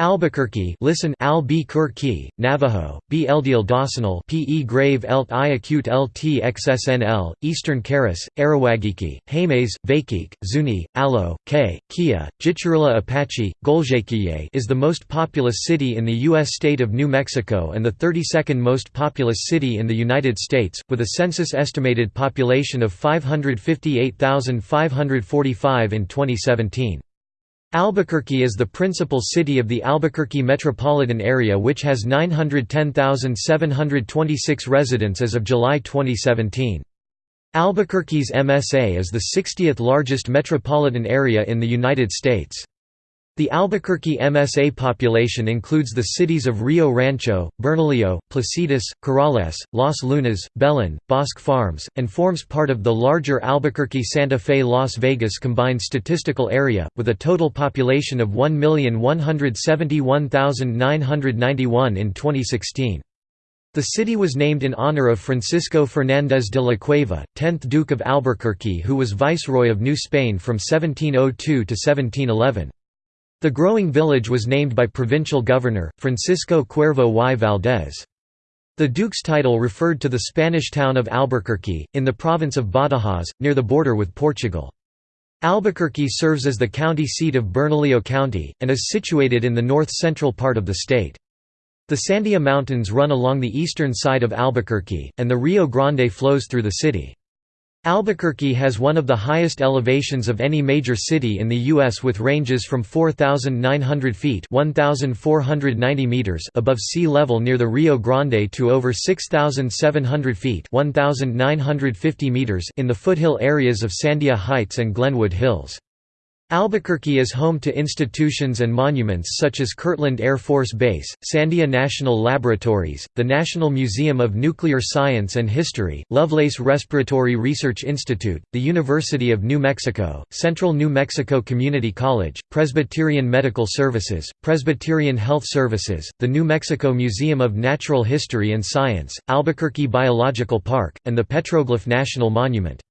Albuquerque listen Albuquerque, Navajo, B. Dawsonal P. grave elt iacute lt xsnl, Eastern Caris, Arawagiki, Hames, Vakik, Zuni, Alo, K, Kia, Jicarilla Apache, Goljequiye is the most populous city in the U.S. state of New Mexico and the 32nd most populous city in the United States, with a census-estimated population of 558,545 in 2017. Albuquerque is the principal city of the Albuquerque metropolitan area which has 910,726 residents as of July 2017. Albuquerque's MSA is the 60th largest metropolitan area in the United States. The Albuquerque MSA population includes the cities of Rio Rancho, Bernalillo, Placitas, Corrales, Los Lunas, Belen, Bosque Farms, and forms part of the larger Albuquerque-Santa Fe Las Vegas combined statistical area, with a total population of 1,171,991 in 2016. The city was named in honor of Francisco Fernández de la Cueva, 10th Duke of Albuquerque who was Viceroy of New Spain from 1702 to 1711. The growing village was named by provincial governor, Francisco Cuervo y Valdez. The duke's title referred to the Spanish town of Albuquerque, in the province of Badajoz, near the border with Portugal. Albuquerque serves as the county seat of Bernalillo County, and is situated in the north-central part of the state. The Sandia Mountains run along the eastern side of Albuquerque, and the Rio Grande flows through the city. Albuquerque has one of the highest elevations of any major city in the U.S. with ranges from 4,900 feet 1,490 meters above sea level near the Rio Grande to over 6,700 feet 1,950 meters in the foothill areas of Sandia Heights and Glenwood Hills. Albuquerque is home to institutions and monuments such as Kirtland Air Force Base, Sandia National Laboratories, the National Museum of Nuclear Science and History, Lovelace Respiratory Research Institute, the University of New Mexico, Central New Mexico Community College, Presbyterian Medical Services, Presbyterian Health Services, the New Mexico Museum of Natural History and Science, Albuquerque Biological Park, and the Petroglyph National Monument.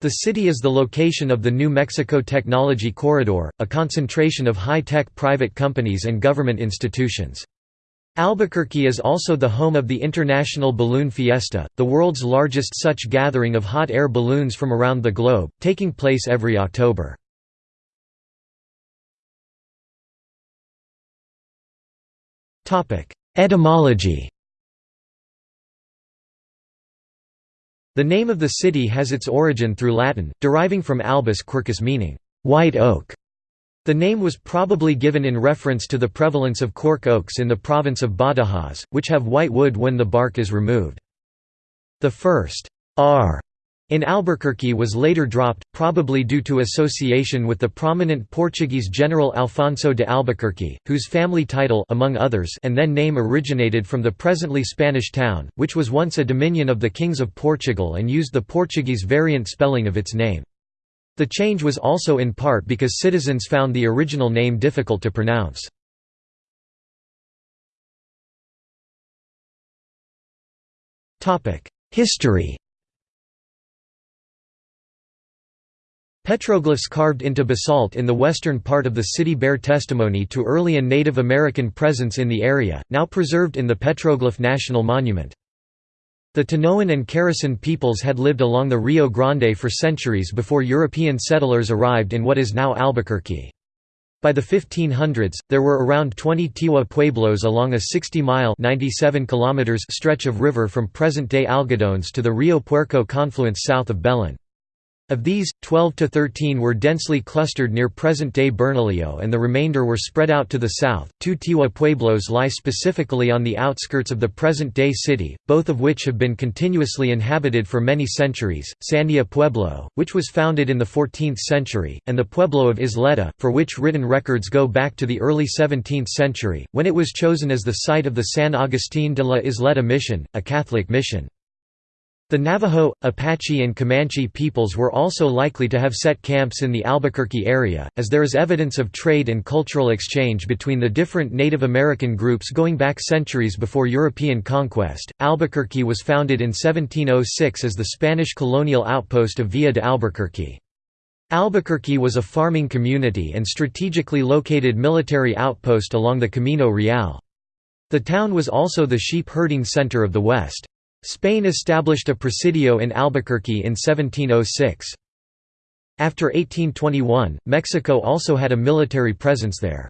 The city is the location of the New Mexico Technology Corridor, a concentration of high-tech private companies and government institutions. Albuquerque is also the home of the International Balloon Fiesta, the world's largest such gathering of hot air balloons from around the globe, taking place every October. Etymology The name of the city has its origin through Latin, deriving from albus quercus meaning, white oak. The name was probably given in reference to the prevalence of cork oaks in the province of Badajoz, which have white wood when the bark is removed. The first r in Albuquerque was later dropped, probably due to association with the prominent Portuguese general Alfonso de Albuquerque, whose family title among others and then name originated from the presently Spanish town, which was once a dominion of the kings of Portugal and used the Portuguese variant spelling of its name. The change was also in part because citizens found the original name difficult to pronounce. History Petroglyphs carved into basalt in the western part of the city bear testimony to early and Native American presence in the area, now preserved in the Petroglyph National Monument. The Tanoan and Keresan peoples had lived along the Rio Grande for centuries before European settlers arrived in what is now Albuquerque. By the 1500s, there were around 20 Tiwa pueblos along a 60-mile stretch of river from present-day Algodones to the Rio Puerco confluence south of Belen. Of these, 12 to 13 were densely clustered near present-day Bernalillo and the remainder were spread out to the south. Two Tiwa pueblos lie specifically on the outskirts of the present-day city, both of which have been continuously inhabited for many centuries. Sandia Pueblo, which was founded in the 14th century, and the Pueblo of Isleta, for which written records go back to the early 17th century, when it was chosen as the site of the San Agustín de la Isleta mission, a Catholic mission. The Navajo, Apache and Comanche peoples were also likely to have set camps in the Albuquerque area, as there is evidence of trade and cultural exchange between the different Native American groups going back centuries before European conquest. Albuquerque was founded in 1706 as the Spanish colonial outpost of Villa de Albuquerque. Albuquerque was a farming community and strategically located military outpost along the Camino Real. The town was also the sheep herding center of the West. Spain established a presidio in Albuquerque in 1706. After 1821, Mexico also had a military presence there.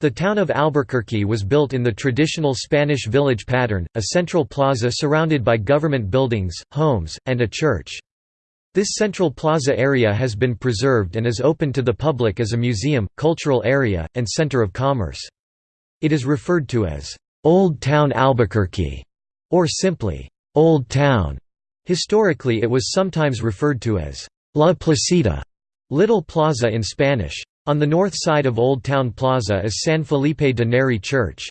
The town of Albuquerque was built in the traditional Spanish village pattern, a central plaza surrounded by government buildings, homes, and a church. This central plaza area has been preserved and is open to the public as a museum, cultural area, and center of commerce. It is referred to as, "'Old Town Albuquerque' or simply, "'Old Town'. Historically it was sometimes referred to as, "'La Placita' Little Plaza in Spanish. On the north side of Old Town Plaza is San Felipe de Neri Church.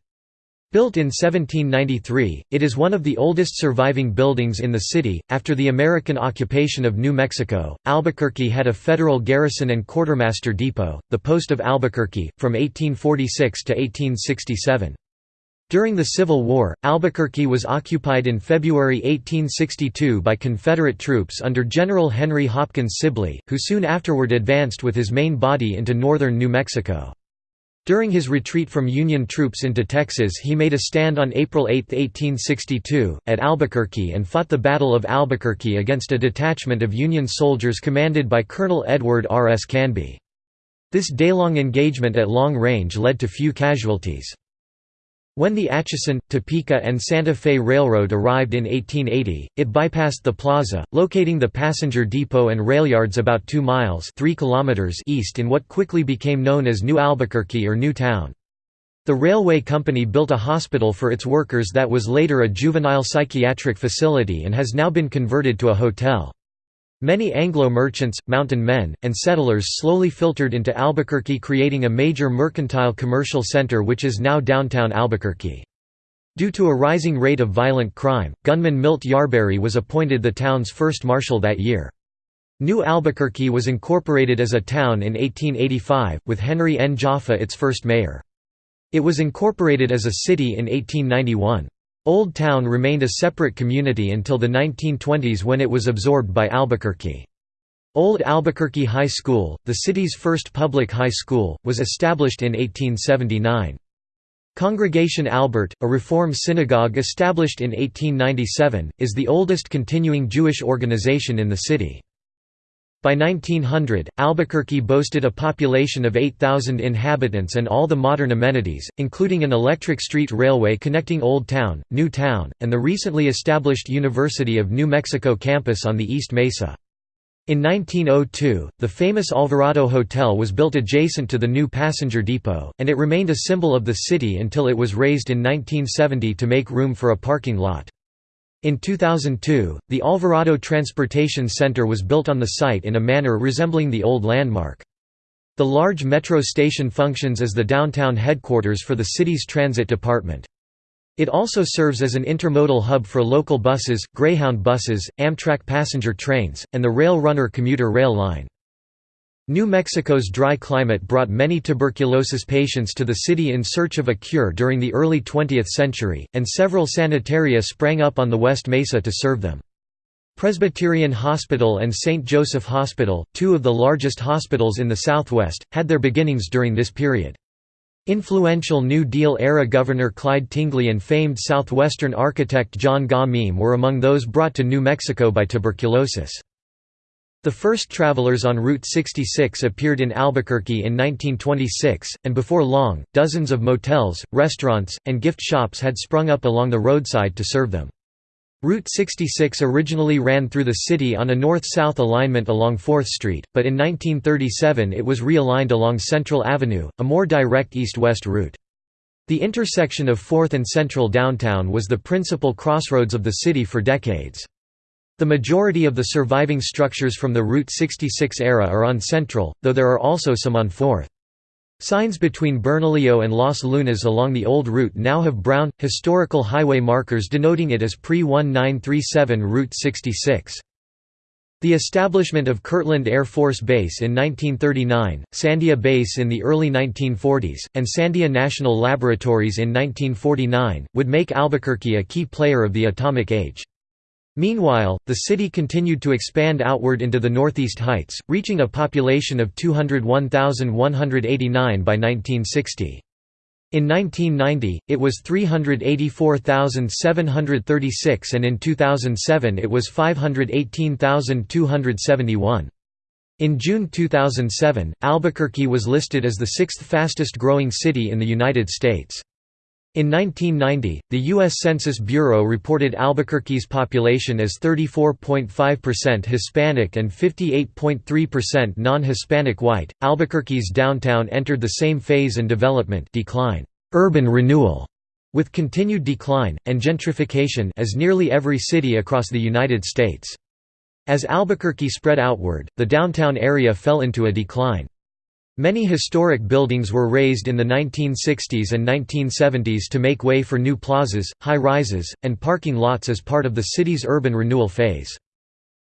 Built in 1793, it is one of the oldest surviving buildings in the city. After the American occupation of New Mexico, Albuquerque had a federal garrison and quartermaster depot, the Post of Albuquerque, from 1846 to 1867. During the Civil War, Albuquerque was occupied in February 1862 by Confederate troops under General Henry Hopkins Sibley, who soon afterward advanced with his main body into northern New Mexico. During his retreat from Union troops into Texas he made a stand on April 8, 1862, at Albuquerque and fought the Battle of Albuquerque against a detachment of Union soldiers commanded by Colonel Edward R. S. Canby. This day-long engagement at long range led to few casualties. When the Atchison, Topeka and Santa Fe Railroad arrived in 1880, it bypassed the plaza, locating the passenger depot and railyards about 2 miles 3 kilometers east in what quickly became known as New Albuquerque or New Town. The railway company built a hospital for its workers that was later a juvenile psychiatric facility and has now been converted to a hotel. Many Anglo merchants, mountain men, and settlers slowly filtered into Albuquerque creating a major mercantile commercial center which is now downtown Albuquerque. Due to a rising rate of violent crime, gunman Milt Yarberry was appointed the town's first marshal that year. New Albuquerque was incorporated as a town in 1885, with Henry N. Jaffa its first mayor. It was incorporated as a city in 1891. Old Town remained a separate community until the 1920s when it was absorbed by Albuquerque. Old Albuquerque High School, the city's first public high school, was established in 1879. Congregation Albert, a Reform synagogue established in 1897, is the oldest continuing Jewish organization in the city. By 1900, Albuquerque boasted a population of 8,000 inhabitants and all the modern amenities, including an electric street railway connecting Old Town, New Town, and the recently established University of New Mexico campus on the East Mesa. In 1902, the famous Alvarado Hotel was built adjacent to the new passenger depot, and it remained a symbol of the city until it was razed in 1970 to make room for a parking lot. In 2002, the Alvarado Transportation Center was built on the site in a manner resembling the old landmark. The large metro station functions as the downtown headquarters for the city's transit department. It also serves as an intermodal hub for local buses, Greyhound buses, Amtrak passenger trains, and the Rail Runner commuter rail line. New Mexico's dry climate brought many tuberculosis patients to the city in search of a cure during the early 20th century, and several sanitaria sprang up on the West Mesa to serve them. Presbyterian Hospital and St. Joseph Hospital, two of the largest hospitals in the Southwest, had their beginnings during this period. Influential New Deal-era Governor Clyde Tingley and famed Southwestern architect John Gaw Meem were among those brought to New Mexico by tuberculosis. The first travelers on Route 66 appeared in Albuquerque in 1926, and before long, dozens of motels, restaurants, and gift shops had sprung up along the roadside to serve them. Route 66 originally ran through the city on a north-south alignment along 4th Street, but in 1937 it was realigned along Central Avenue, a more direct east-west route. The intersection of 4th and Central downtown was the principal crossroads of the city for decades. The majority of the surviving structures from the Route 66 era are on Central, though there are also some on 4th. Signs between Bernalillo and Los Lunas along the old route now have brown, historical highway markers denoting it as pre-1937 Route 66. The establishment of Kirtland Air Force Base in 1939, Sandia Base in the early 1940s, and Sandia National Laboratories in 1949, would make Albuquerque a key player of the atomic age. Meanwhile, the city continued to expand outward into the Northeast Heights, reaching a population of 201,189 by 1960. In 1990, it was 384,736 and in 2007 it was 518,271. In June 2007, Albuquerque was listed as the sixth fastest growing city in the United States. In 1990, the U.S. Census Bureau reported Albuquerque's population as 34.5% Hispanic and 58.3% non-Hispanic white. Albuquerque's downtown entered the same phase and development decline, urban renewal, with continued decline and gentrification as nearly every city across the United States. As Albuquerque spread outward, the downtown area fell into a decline. Many historic buildings were razed in the 1960s and 1970s to make way for new plazas, high-rises, and parking lots as part of the city's urban renewal phase.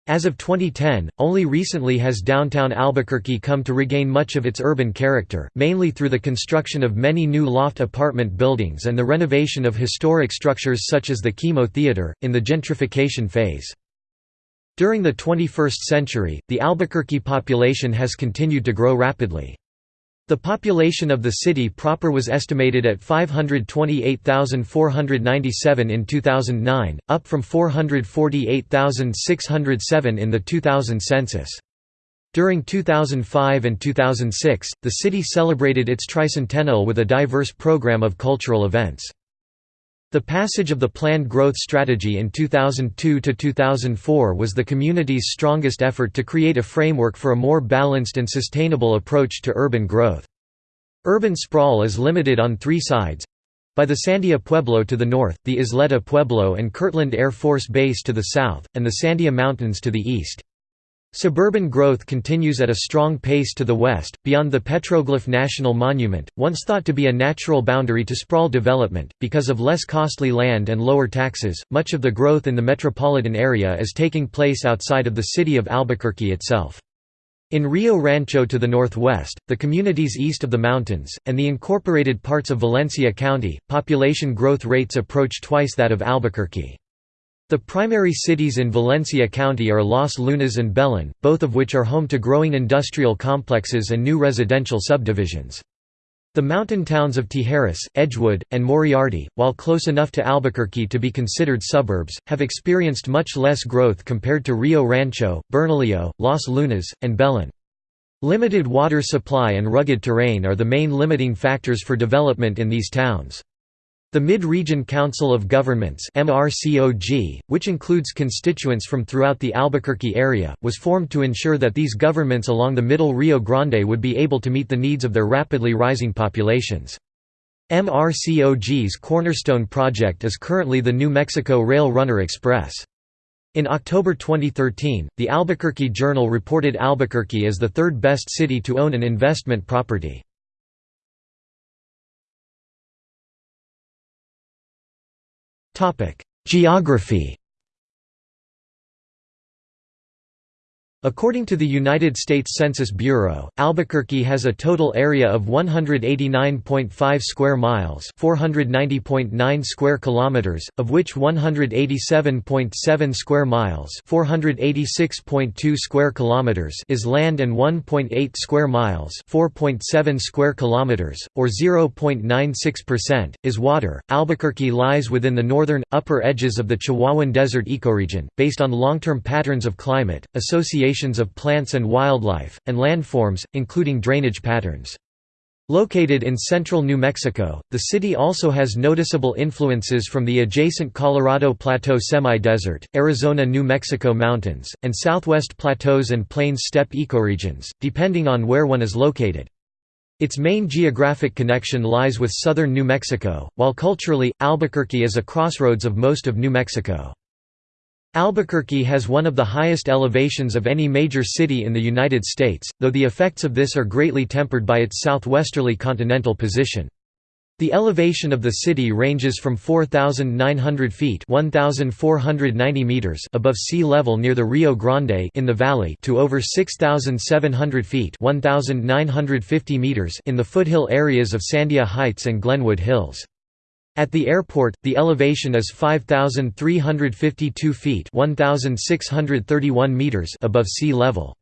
As of 2010, only recently has downtown Albuquerque come to regain much of its urban character, mainly through the construction of many new loft apartment buildings and the renovation of historic structures such as the KiMo Theater, in the gentrification phase. During the 21st century, the Albuquerque population has continued to grow rapidly. The population of the city proper was estimated at 528,497 in 2009, up from 448,607 in the 2000 census. During 2005 and 2006, the city celebrated its tricentennial with a diverse program of cultural events. The passage of the Planned Growth Strategy in 2002–2004 was the community's strongest effort to create a framework for a more balanced and sustainable approach to urban growth. Urban sprawl is limited on three sides by the Sandia Pueblo to the north, the Isleta Pueblo and Kirtland Air Force Base to the south, and the Sandia Mountains to the east. Suburban growth continues at a strong pace to the west, beyond the Petroglyph National Monument, once thought to be a natural boundary to sprawl development. Because of less costly land and lower taxes, much of the growth in the metropolitan area is taking place outside of the city of Albuquerque itself. In Rio Rancho to the northwest, the communities east of the mountains, and the incorporated parts of Valencia County, population growth rates approach twice that of Albuquerque. The primary cities in Valencia County are Los Lunas and Belen, both of which are home to growing industrial complexes and new residential subdivisions. The mountain towns of Tijeras, Edgewood, and Moriarty, while close enough to Albuquerque to be considered suburbs, have experienced much less growth compared to Rio Rancho, Bernalillo, Los Lunas, and Belen. Limited water supply and rugged terrain are the main limiting factors for development in these towns. The Mid-Region Council of Governments which includes constituents from throughout the Albuquerque area, was formed to ensure that these governments along the middle Rio Grande would be able to meet the needs of their rapidly rising populations. MRCOG's cornerstone project is currently the New Mexico Rail Runner Express. In October 2013, the Albuquerque Journal reported Albuquerque as the third best city to own an investment property. Geography According to the United States Census Bureau, Albuquerque has a total area of 189.5 square miles, 490.9 square kilometers, of which 187.7 square miles, 486.2 square kilometers is land and 1.8 square miles, 4.7 square kilometers, or 0.96%, is water. Albuquerque lies within the northern upper edges of the Chihuahuan Desert ecoregion, based on long-term patterns of climate, association of plants and wildlife, and landforms, including drainage patterns. Located in central New Mexico, the city also has noticeable influences from the adjacent Colorado Plateau semi-desert, Arizona-New Mexico mountains, and southwest plateaus and plains steppe ecoregions, depending on where one is located. Its main geographic connection lies with southern New Mexico, while culturally, Albuquerque is a crossroads of most of New Mexico. Albuquerque has one of the highest elevations of any major city in the United States, though the effects of this are greatly tempered by its southwesterly continental position. The elevation of the city ranges from 4,900 feet meters above sea level near the Rio Grande in the valley to over 6,700 feet meters in the foothill areas of Sandia Heights and Glenwood Hills. At the airport, the elevation is 5,352 feet 1,631 meters above sea level.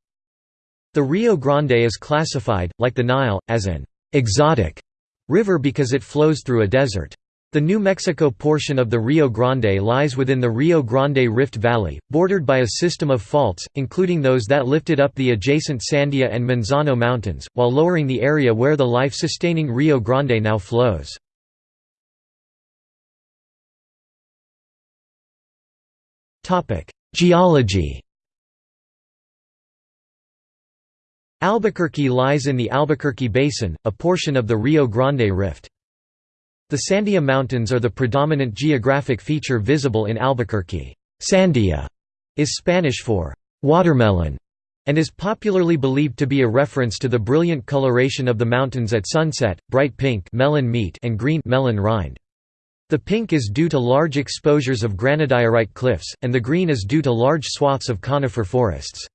The Rio Grande is classified, like the Nile, as an «exotic» river because it flows through a desert. The New Mexico portion of the Rio Grande lies within the Rio Grande Rift Valley, bordered by a system of faults, including those that lifted up the adjacent Sandia and Manzano Mountains, while lowering the area where the life-sustaining Rio Grande now flows. Geology Albuquerque lies in the Albuquerque Basin, a portion of the Rio Grande Rift. The Sandia Mountains are the predominant geographic feature visible in Albuquerque. Sandia is Spanish for watermelon and is popularly believed to be a reference to the brilliant coloration of the mountains at sunset, bright pink melon meat and green melon rind. The pink is due to large exposures of granodiorite cliffs, and the green is due to large swaths of conifer forests.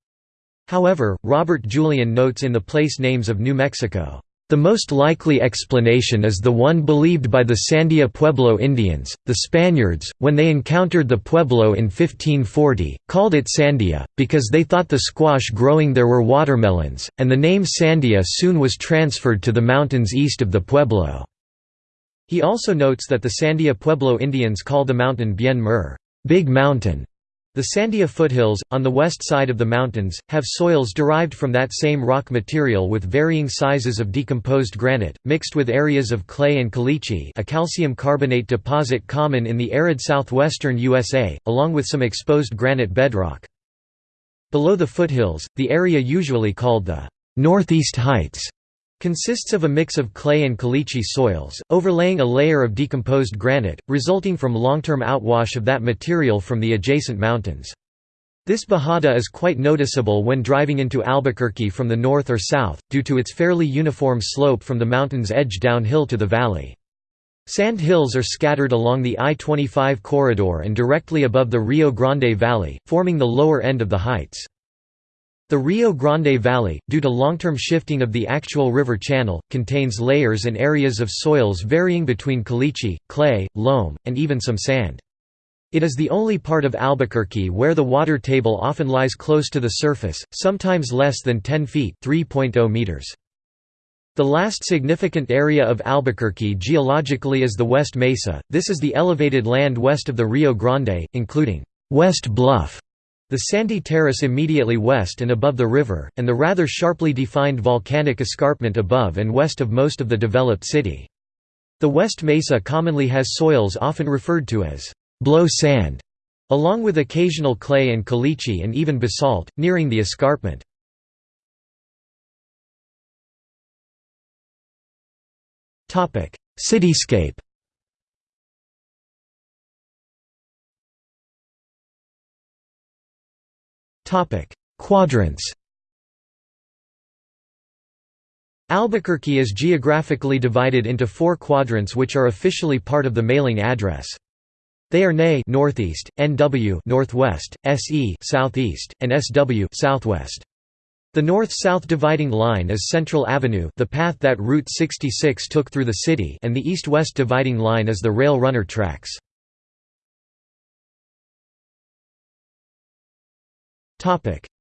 However, Robert Julyan notes in the place names of New Mexico, the most likely explanation is the one believed by the Sandia Pueblo Indians. The Spaniards, when they encountered the Pueblo in 1540, called it Sandia, because they thought the squash growing there were watermelons, and the name Sandia soon was transferred to the mountains east of the Pueblo. He also notes that the Sandia Pueblo Indians call the mountain Bien Mur Big Mountain". The Sandia foothills, on the west side of the mountains, have soils derived from that same rock material with varying sizes of decomposed granite, mixed with areas of clay and caliche a calcium carbonate deposit common in the arid southwestern USA, along with some exposed granite bedrock. Below the foothills, the area usually called the Northeast Heights Consists of a mix of clay and caliche soils, overlaying a layer of decomposed granite, resulting from long-term outwash of that material from the adjacent mountains. This bajada is quite noticeable when driving into Albuquerque from the north or south, due to its fairly uniform slope from the mountain's edge downhill to the valley. Sand hills are scattered along the I-25 corridor and directly above the Rio Grande Valley, forming the lower end of the heights. The Rio Grande Valley, due to long-term shifting of the actual river channel, contains layers and areas of soils varying between caliche, clay, loam, and even some sand. It is the only part of Albuquerque where the water table often lies close to the surface, sometimes less than 10 feet meters. The last significant area of Albuquerque geologically is the West Mesa, this is the elevated land west of the Rio Grande, including West Bluff, the sandy terrace immediately west and above the river, and the rather sharply defined volcanic escarpment above and west of most of the developed city. The West Mesa commonly has soils often referred to as blow sand, along with occasional clay and caliche and even basalt, nearing the escarpment. Cityscape Quadrants Albuquerque is geographically divided into four quadrants which are officially part of the mailing address. They are NE northeast, NW northwest, SE southeast, and SW southwest. The north-south dividing line is Central Avenue the path that Route 66 took through the city and the east-west dividing line is the rail runner tracks.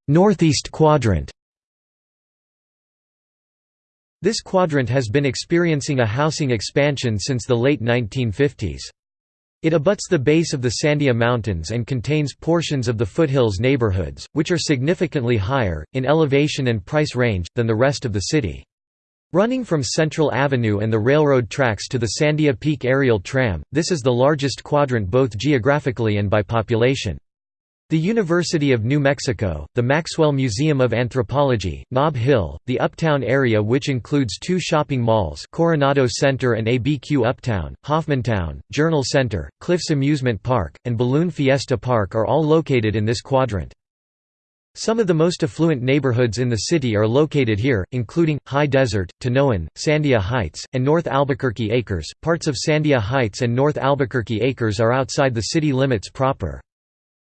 Northeast quadrant This quadrant has been experiencing a housing expansion since the late 1950s. It abuts the base of the Sandia Mountains and contains portions of the foothills neighborhoods, which are significantly higher, in elevation and price range, than the rest of the city. Running from Central Avenue and the railroad tracks to the Sandia Peak aerial tram, this is the largest quadrant both geographically and by population. The University of New Mexico, the Maxwell Museum of Anthropology, Nob Hill, the Uptown area which includes two shopping malls Coronado Center and ABQ Uptown, Hoffmantown, Journal Center, Cliffs Amusement Park, and Balloon Fiesta Park are all located in this quadrant. Some of the most affluent neighborhoods in the city are located here, including High Desert, Tanoan, Sandia Heights, and North Albuquerque Acres. Parts of Sandia Heights and North Albuquerque Acres are outside the city limits proper.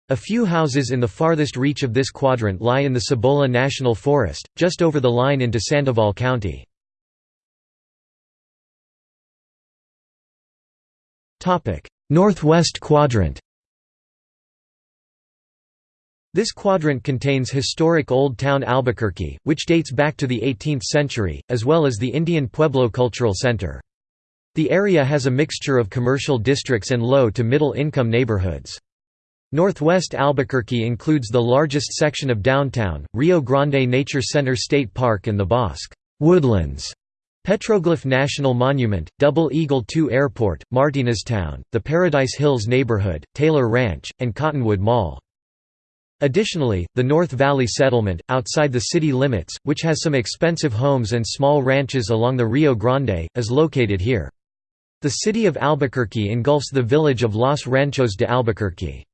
A few houses in the farthest reach of this quadrant lie in the Cibola National Forest, just over the line into Sandoval County. Northwest quadrant This quadrant contains historic Old Town Albuquerque, which dates back to the 18th century, as well as the Indian Pueblo Cultural Center. The area has a mixture of commercial districts and low to middle income neighborhoods. Northwest Albuquerque includes the largest section of downtown, Rio Grande Nature Center State Park and the Bosque Woodlands Petroglyph National Monument, Double Eagle II Airport, Martineztown, the Paradise Hills neighborhood, Taylor Ranch, and Cottonwood Mall. Additionally, the North Valley Settlement, outside the city limits, which has some expensive homes and small ranches along the Rio Grande, is located here. The city of Albuquerque engulfs the village of Los Ranchos de Albuquerque.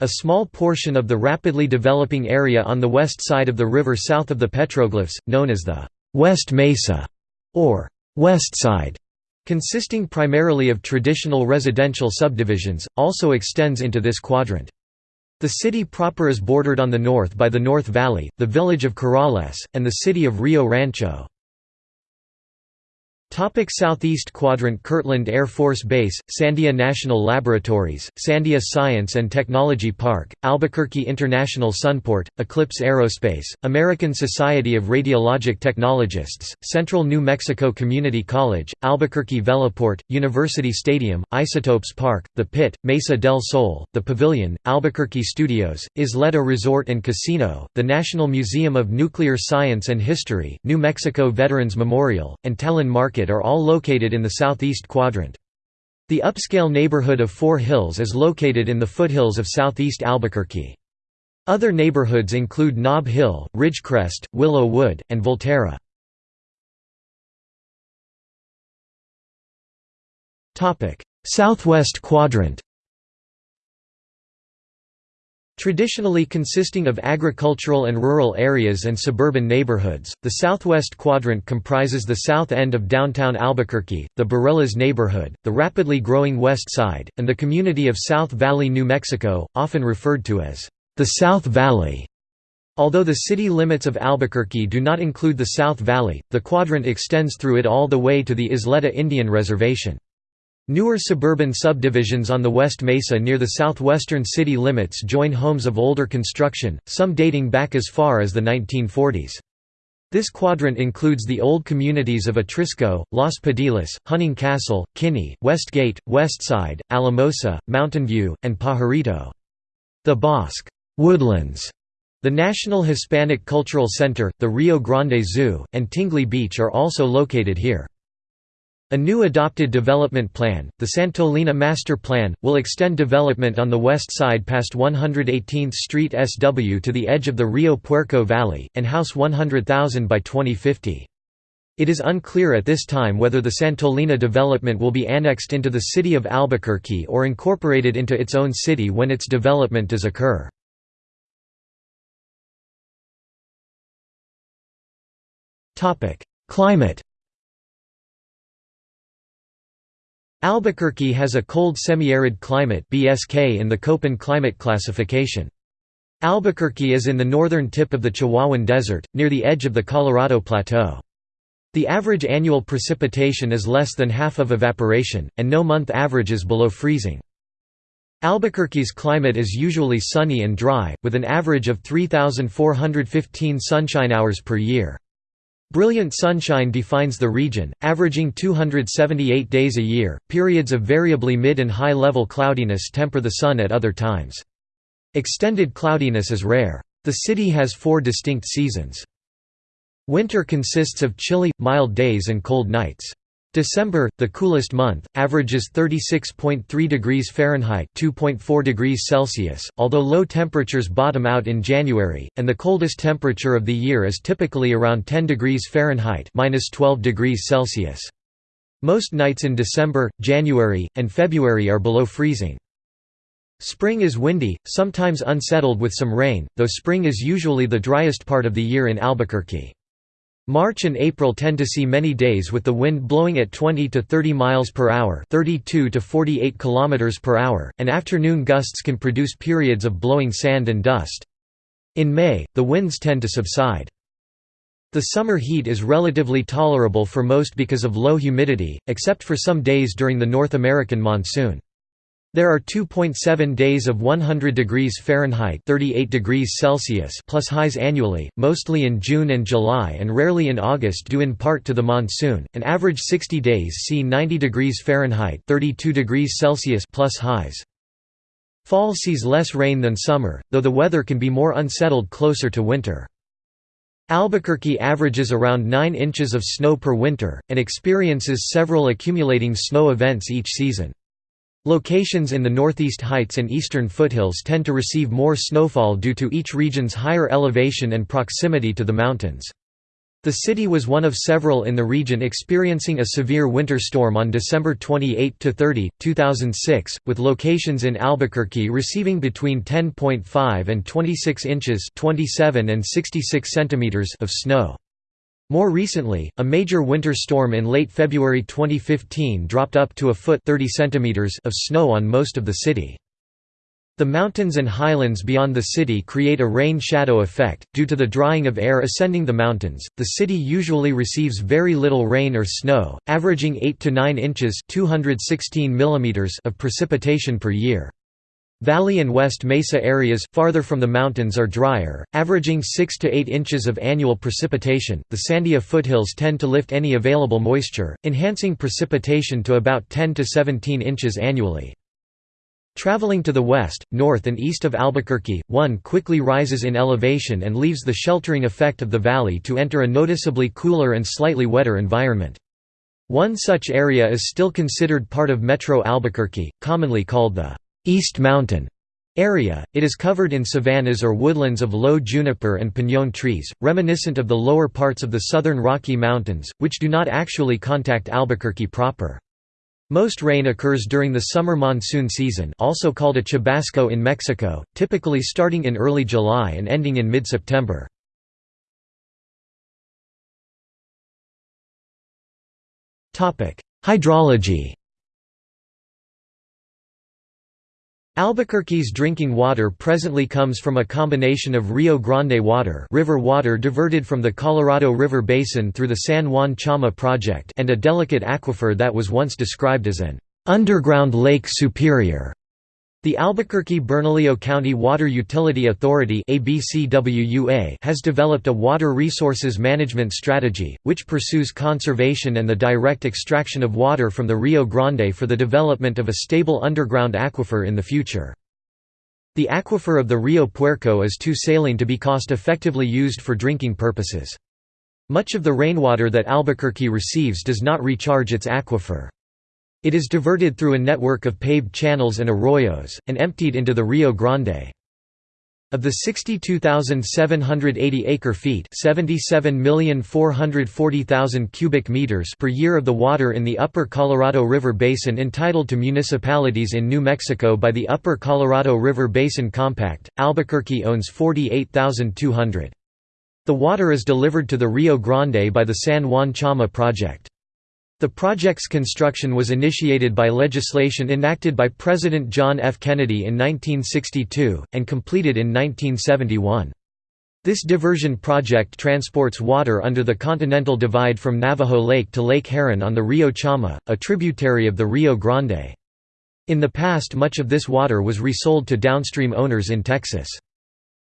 A small portion of the rapidly developing area on the west side of the river south of the petroglyphs, known as the West Mesa, or West Side, consisting primarily of traditional residential subdivisions, also extends into this quadrant. The city proper is bordered on the north by the North Valley, the village of Corrales, and the city of Rio Rancho. Topic Southeast Quadrant Kirtland Air Force Base, Sandia National Laboratories, Sandia Science and Technology Park, Albuquerque International Sunport, Eclipse Aerospace, American Society of Radiologic Technologists, Central New Mexico Community College, Albuquerque Veloport, University Stadium, Isotopes Park, The Pit, Mesa del Sol, The Pavilion, Albuquerque Studios, Isleta Resort and Casino, the National Museum of Nuclear Science and History, New Mexico Veterans Memorial, and Talin Market are all located in the southeast quadrant. The upscale neighborhood of Four Hills is located in the foothills of southeast Albuquerque. Other neighborhoods include Nob Hill, Ridgecrest, Willow Wood, and Volterra. Southwest quadrant Traditionally consisting of agricultural and rural areas and suburban neighborhoods, the southwest quadrant comprises the south end of downtown Albuquerque, the Barelas neighborhood, the rapidly growing west side, and the community of South Valley, New Mexico, often referred to as the South Valley. Although the city limits of Albuquerque do not include the South Valley, the quadrant extends through it all the way to the Isleta Indian Reservation. Newer suburban subdivisions on the West Mesa near the southwestern city limits join homes of older construction, some dating back as far as the 1940s. This quadrant includes the old communities of Atrisco, Los Padillas, Huning Castle, Kinney, Westgate, Westside, Alamosa, Mountain View, and Pajarito. The Bosque Woodlands, the National Hispanic Cultural Center, the Rio Grande Zoo, and Tingley Beach are also located here. A new adopted development plan, the Santolina Master Plan, will extend development on the west side past 118th Street SW to the edge of the Rio Puerco Valley, and house 100,000 by 2050. It is unclear at this time whether the Santolina development will be annexed into the city of Albuquerque or incorporated into its own city when its development does occur. Climate Albuquerque has a cold semi-arid climate BSK in the Köppen climate classification. Albuquerque is in the northern tip of the Chihuahuan Desert, near the edge of the Colorado Plateau. The average annual precipitation is less than half of evaporation, and no month average is below freezing. Albuquerque's climate is usually sunny and dry, with an average of 3,415 sunshine hours per year. Brilliant sunshine defines the region, averaging 278 days a year. Periods of variably mid and high level cloudiness temper the sun at other times. Extended cloudiness is rare. The city has four distinct seasons. Winter consists of chilly, mild days and cold nights. December, the coolest month, averages 36.3 degrees Fahrenheit (2.4 degrees Celsius), although low temperatures bottom out in January, and the coldest temperature of the year is typically around 10 degrees Fahrenheit (-12 degrees Celsius). Most nights in December, January, and February are below freezing. Spring is windy, sometimes unsettled with some rain, though spring is usually the driest part of the year in Albuquerque. March and April tend to see many days with the wind blowing at 20 to 30 miles per hour, 32 to 48 kilometers per hour, and afternoon gusts can produce periods of blowing sand and dust. In May, the winds tend to subside. The summer heat is relatively tolerable for most because of low humidity, except for some days during the North American monsoon. There are 2.7 days of 100 degrees Fahrenheit 38 degrees Celsius plus highs annually, mostly in June and July and rarely in August due in part to the monsoon. An average 60 days see 90 degrees Fahrenheit 32 degrees Celsius plus highs. Fall sees less rain than summer, though the weather can be more unsettled closer to winter. Albuquerque averages around 9 inches of snow per winter, and experiences several accumulating snow events each season. Locations in the Northeast Heights and Eastern foothills tend to receive more snowfall due to each region's higher elevation and proximity to the mountains. The city was one of several in the region experiencing a severe winter storm on December 28 to 30, 2006, with locations in Albuquerque receiving between 10.5 and 26 inches 27 and 66 centimeters of snow. More recently, a major winter storm in late February 2015 dropped up to a foot 30 centimeters of snow on most of the city. The mountains and highlands beyond the city create a rain shadow effect. Due to the drying of air ascending the mountains, the city usually receives very little rain or snow, averaging 8 to 9 inches (216 millimeters) of precipitation per year. Valley and West Mesa areas farther from the mountains are drier, averaging 6 to 8 inches of annual precipitation. The Sandia foothills tend to lift any available moisture, enhancing precipitation to about 10 to 17 inches annually. Traveling to the west, north and east of Albuquerque, one quickly rises in elevation and leaves the sheltering effect of the valley to enter a noticeably cooler and slightly wetter environment. One such area is still considered part of Metro Albuquerque, commonly called the East Mountain area. It is covered in savannas or woodlands of low juniper and piñón trees, reminiscent of the lower parts of the southern Rocky Mountains, which do not actually contact Albuquerque proper. Most rain occurs during the summer monsoon season also called a chubasco in Mexico, typically starting in early July and ending in mid-September. Hydrology Albuquerque's drinking water presently comes from a combination of Rio Grande water river water diverted from the Colorado River Basin through the San Juan Chama project and a delicate aquifer that was once described as an underground lake superior. The Albuquerque-Bernalillo County Water Utility Authority has developed a water resources management strategy, which pursues conservation and the direct extraction of water from the Rio Grande for the development of a stable underground aquifer in the future. The aquifer of the Rio Puerco is too saline to be cost-effectively used for drinking purposes. Much of the rainwater that Albuquerque receives does not recharge its aquifer. It is diverted through a network of paved channels and arroyos, and emptied into the Rio Grande. Of the 62,780 acre-feet cubic meters per year of the water in the Upper Colorado River Basin entitled to municipalities in New Mexico by the Upper Colorado River Basin Compact, Albuquerque owns 48,200. The water is delivered to the Rio Grande by the San Juan Chama project. The project's construction was initiated by legislation enacted by President John F. Kennedy in 1962, and completed in 1971. This diversion project transports water under the Continental Divide from Navajo Lake to Lake Heron on the Rio Chama, a tributary of the Rio Grande. In the past much of this water was resold to downstream owners in Texas.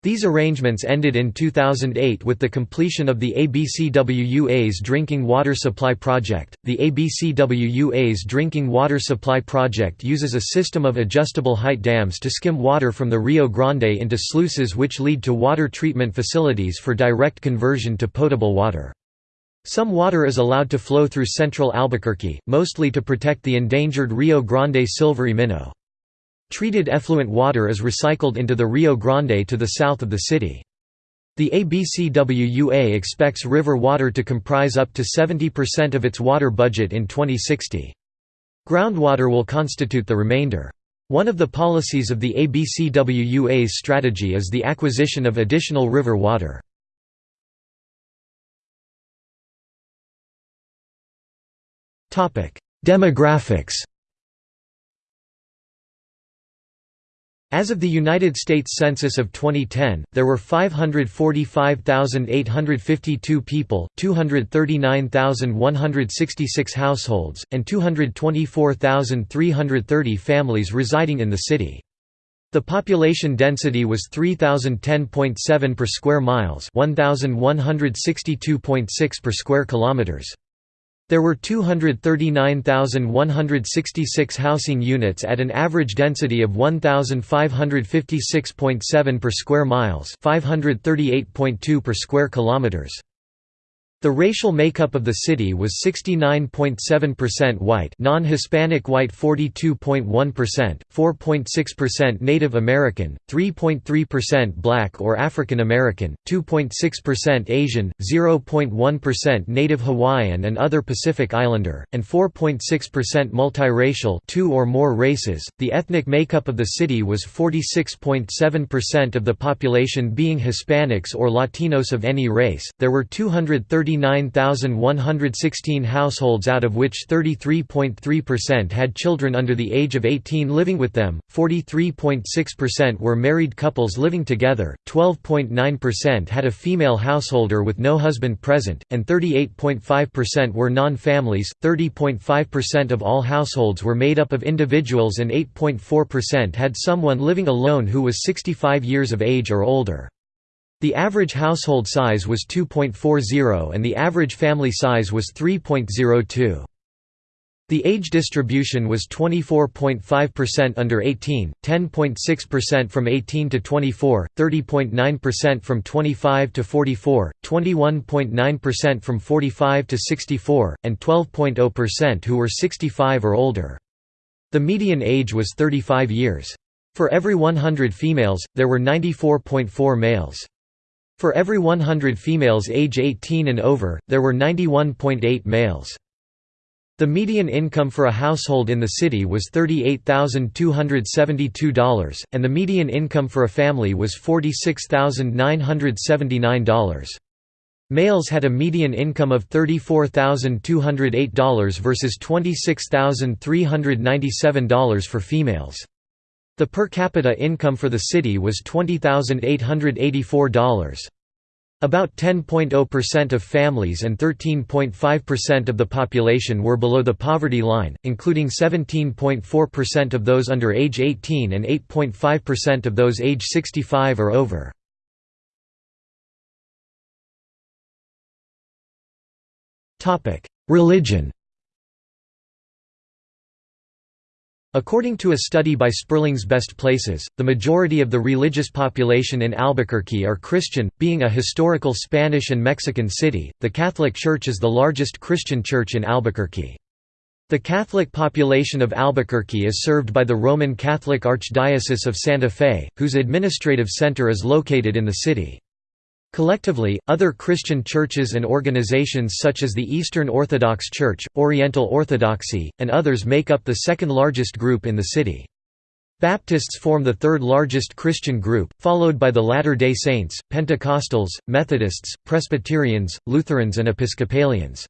These arrangements ended in 2008 with the completion of the ABCWUA's Drinking Water Supply Project. The ABCWUA's Drinking Water Supply Project uses a system of adjustable height dams to skim water from the Rio Grande into sluices which lead to water treatment facilities for direct conversion to potable water. Some water is allowed to flow through central Albuquerque, mostly to protect the endangered Rio Grande silvery minnow. Treated effluent water is recycled into the Rio Grande to the south of the city. The ABCWUA expects river water to comprise up to 70% of its water budget in 2060. Groundwater will constitute the remainder. One of the policies of the ABCWUA's strategy is the acquisition of additional river water. Demographics As of the United States Census of 2010, there were 545,852 people, 239,166 households, and 224,330 families residing in the city. The population density was 3010.7 per square miles, 1162.6 per square kilometers. There were 239,166 housing units at an average density of 1,556.7 per square miles 538.2 per square kilometers. The racial makeup of the city was 69.7% white non-Hispanic white 42.1%, 4.6% Native American, 3.3% black or African American, 2.6% Asian, 0.1% Native Hawaiian and other Pacific Islander, and 4.6% multiracial two or more races. The ethnic makeup of the city was 46.7% of the population being Hispanics or Latinos of any race. There were 230 39,116 households out of which 33.3% had children under the age of 18 living with them, 43.6% were married couples living together, 12.9% had a female householder with no husband present, and 38.5% were non-families, 30.5% of all households were made up of individuals and 8.4% had someone living alone who was 65 years of age or older. The average household size was 2.40 and the average family size was 3.02. The age distribution was 24.5% under 18, 10.6% from 18 to 24, 30.9% from 25 to 44, 21.9% from 45 to 64, and 12.0% who were 65 or older. The median age was 35 years. For every 100 females, there were 94.4 males. For every 100 females age 18 and over, there were 91.8 males. The median income for a household in the city was $38,272, and the median income for a family was $46,979. Males had a median income of $34,208 versus $26,397 for females. The per capita income for the city was $20,884. About 10.0% of families and 13.5% of the population were below the poverty line, including 17.4% of those under age 18 and 8.5% of those age 65 or over. Religion According to a study by Sperling's Best Places, the majority of the religious population in Albuquerque are Christian. Being a historical Spanish and Mexican city, the Catholic Church is the largest Christian church in Albuquerque. The Catholic population of Albuquerque is served by the Roman Catholic Archdiocese of Santa Fe, whose administrative center is located in the city. Collectively, other Christian churches and organizations such as the Eastern Orthodox Church, Oriental Orthodoxy, and others make up the second largest group in the city. Baptists form the third largest Christian group, followed by the Latter-day Saints, Pentecostals, Methodists, Presbyterians, Lutherans and Episcopalians.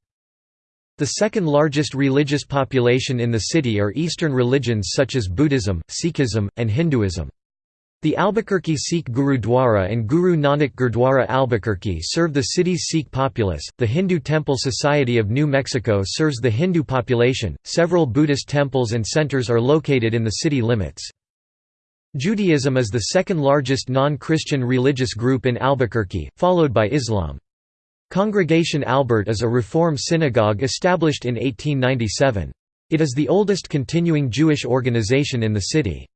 The second largest religious population in the city are Eastern religions such as Buddhism, Sikhism, and Hinduism. The Albuquerque Sikh Gurudwara and Guru Nanak Gurdwara Albuquerque serve the city's Sikh populace. The Hindu Temple Society of New Mexico serves the Hindu population. Several Buddhist temples and centers are located in the city limits. Judaism is the second largest non-Christian religious group in Albuquerque, followed by Islam. Congregation Albert is a Reform synagogue established in 1897. It is the oldest continuing Jewish organization in the city.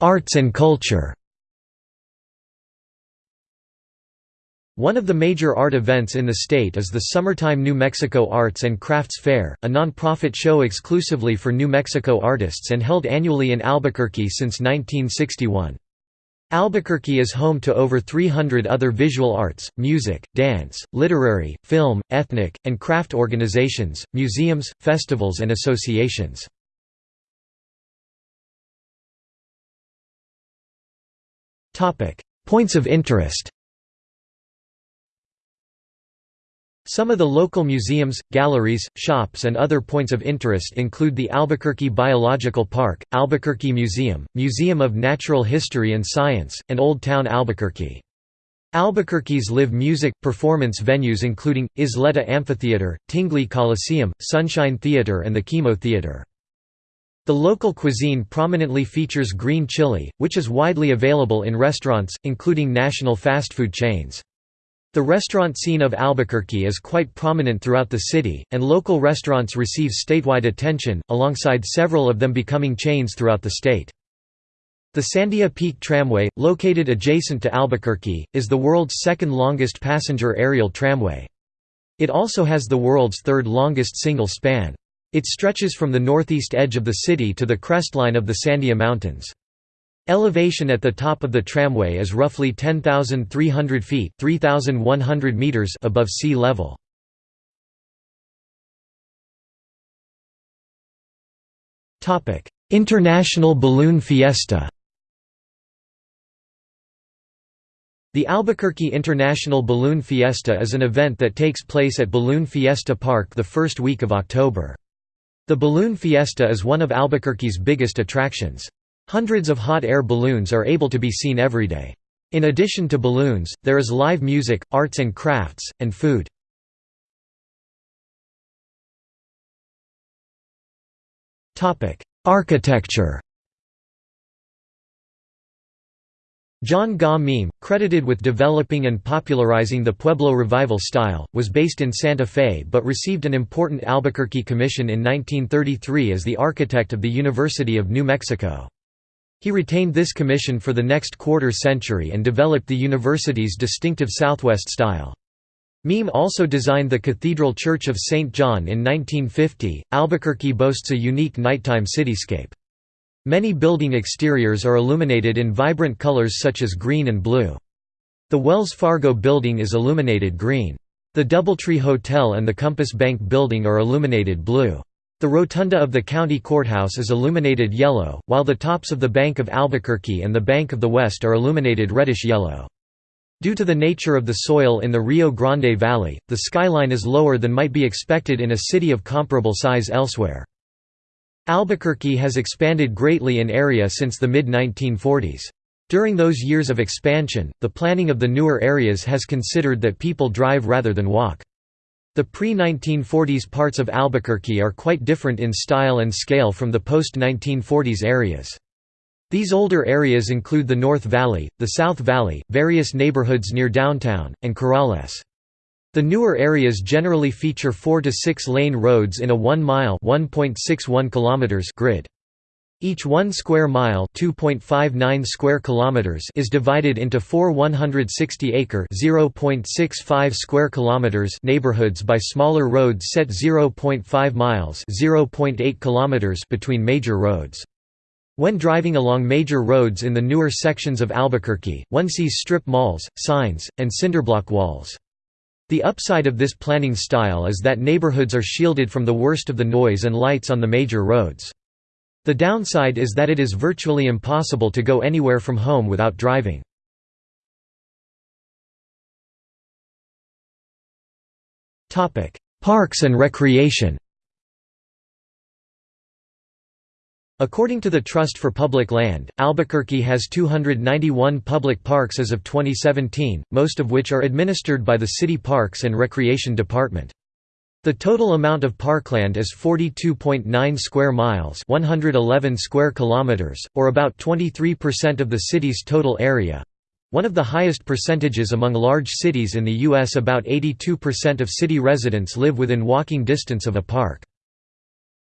Arts and culture One of the major art events in the state is the Summertime New Mexico Arts and Crafts Fair, a non-profit show exclusively for New Mexico artists and held annually in Albuquerque since 1961. Albuquerque is home to over 300 other visual arts, music, dance, literary, film, ethnic, and craft organizations, museums, festivals and associations. Topic: Points of interest. Some of the local museums, galleries, shops and other points of interest include the Albuquerque Biological Park, Albuquerque Museum, Museum of Natural History and Science, and Old Town Albuquerque. Albuquerque's live music, performance venues including, Isleta Amphitheater, Tingley Coliseum, Sunshine Theater and the KiMo Theater. The local cuisine prominently features green chili, which is widely available in restaurants, including national fast food chains. The restaurant scene of Albuquerque is quite prominent throughout the city, and local restaurants receive statewide attention, alongside several of them becoming chains throughout the state. The Sandia Peak Tramway, located adjacent to Albuquerque, is the world's second longest passenger aerial tramway. It also has the world's third longest single span. It stretches from the northeast edge of the city to the crestline of the Sandia Mountains. Elevation at the top of the tramway is roughly 10,300 feet (3,100 meters above sea level. International Balloon Fiesta The Albuquerque International Balloon Fiesta is an event that takes place at Balloon Fiesta Park the first week of October. The Balloon Fiesta is one of Albuquerque's biggest attractions. Hundreds of hot air balloons are able to be seen every day. In addition to balloons, there is live music, arts and crafts, and food. Architecture John Gaw Meem, credited with developing and popularizing the Pueblo Revival style, was based in Santa Fe but received an important Albuquerque commission in 1933 as the architect of the University of New Mexico. He retained this commission for the next quarter century and developed the university's distinctive Southwest style. Meem also designed the Cathedral Church of St. John in 1950. Albuquerque boasts a unique nighttime cityscape. Many building exteriors are illuminated in vibrant colors such as green and blue. The Wells Fargo building is illuminated green. The Doubletree Hotel and the Compass Bank building are illuminated blue. The rotunda of the county courthouse is illuminated yellow, while the tops of the Bank of Albuquerque and the Bank of the West are illuminated reddish-yellow. Due to the nature of the soil in the Rio Grande Valley, the skyline is lower than might be expected in a city of comparable size elsewhere. Albuquerque has expanded greatly in area since the mid-1940s. During those years of expansion, the planning of the newer areas has considered that people drive rather than walk. The pre-1940s parts of Albuquerque are quite different in style and scale from the post-1940s areas. These older areas include the North Valley, the South Valley, various neighborhoods near downtown, and Corrales. The newer areas generally feature 4 to 6 lane roads in a 1-mile kilometers grid. Each 1 square mile (2.59 square kilometers) is divided into 4 160-acre (0.65 square kilometers) neighborhoods by smaller roads set 0.5 miles (0.8 kilometers) between major roads. When driving along major roads in the newer sections of Albuquerque, one sees strip malls, signs, and cinderblock walls. The upside of this planning style is that neighborhoods are shielded from the worst of the noise and lights on the major roads. The downside is that it is virtually impossible to go anywhere from home without driving. Parks and recreation According to the Trust for Public Land, Albuquerque has 291 public parks as of 2017, most of which are administered by the City Parks and Recreation Department. The total amount of parkland is 42.9 square miles, 111 square kilometers, or about 23% of the city's total area. One of the highest percentages among large cities in the US about 82% of city residents live within walking distance of a park.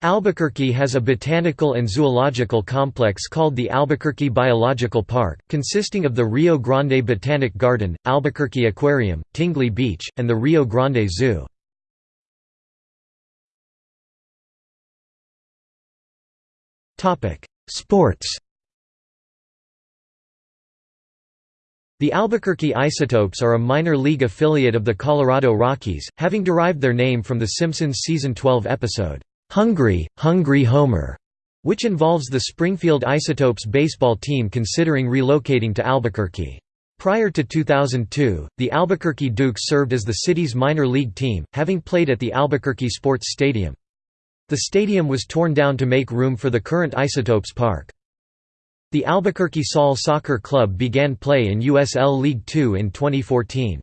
Albuquerque has a botanical and zoological complex called the Albuquerque Biological Park, consisting of the Rio Grande Botanic Garden, Albuquerque Aquarium, Tingley Beach, and the Rio Grande Zoo. Sports The Albuquerque Isotopes are a minor league affiliate of the Colorado Rockies, having derived their name from The Simpsons Season 12 episode, "'Hungry, Hungry Homer' which involves the Springfield Isotopes baseball team considering relocating to Albuquerque. Prior to 2002, the Albuquerque Dukes served as the city's minor league team, having played at the Albuquerque Sports Stadium. The stadium was torn down to make room for the current Isotopes Park. The Albuquerque Sol Soccer Club began play in USL League Two in 2014.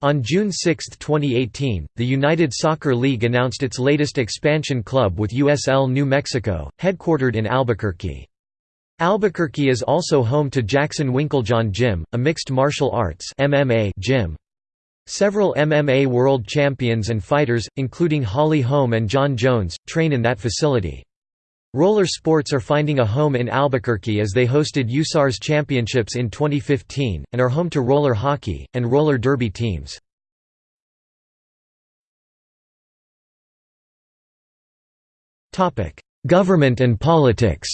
On June 6, 2018, the United Soccer League announced its latest expansion club with USL New Mexico, headquartered in Albuquerque. Albuquerque is also home to Jackson Winkeljohn Gym, a mixed martial arts MMA gym. Several MMA world champions and fighters, including Holly Holm and Jon Jones, train in that facility. Roller sports are finding a home in Albuquerque as they hosted USARS Championships in 2015, and are home to roller hockey, and roller derby teams. Government and politics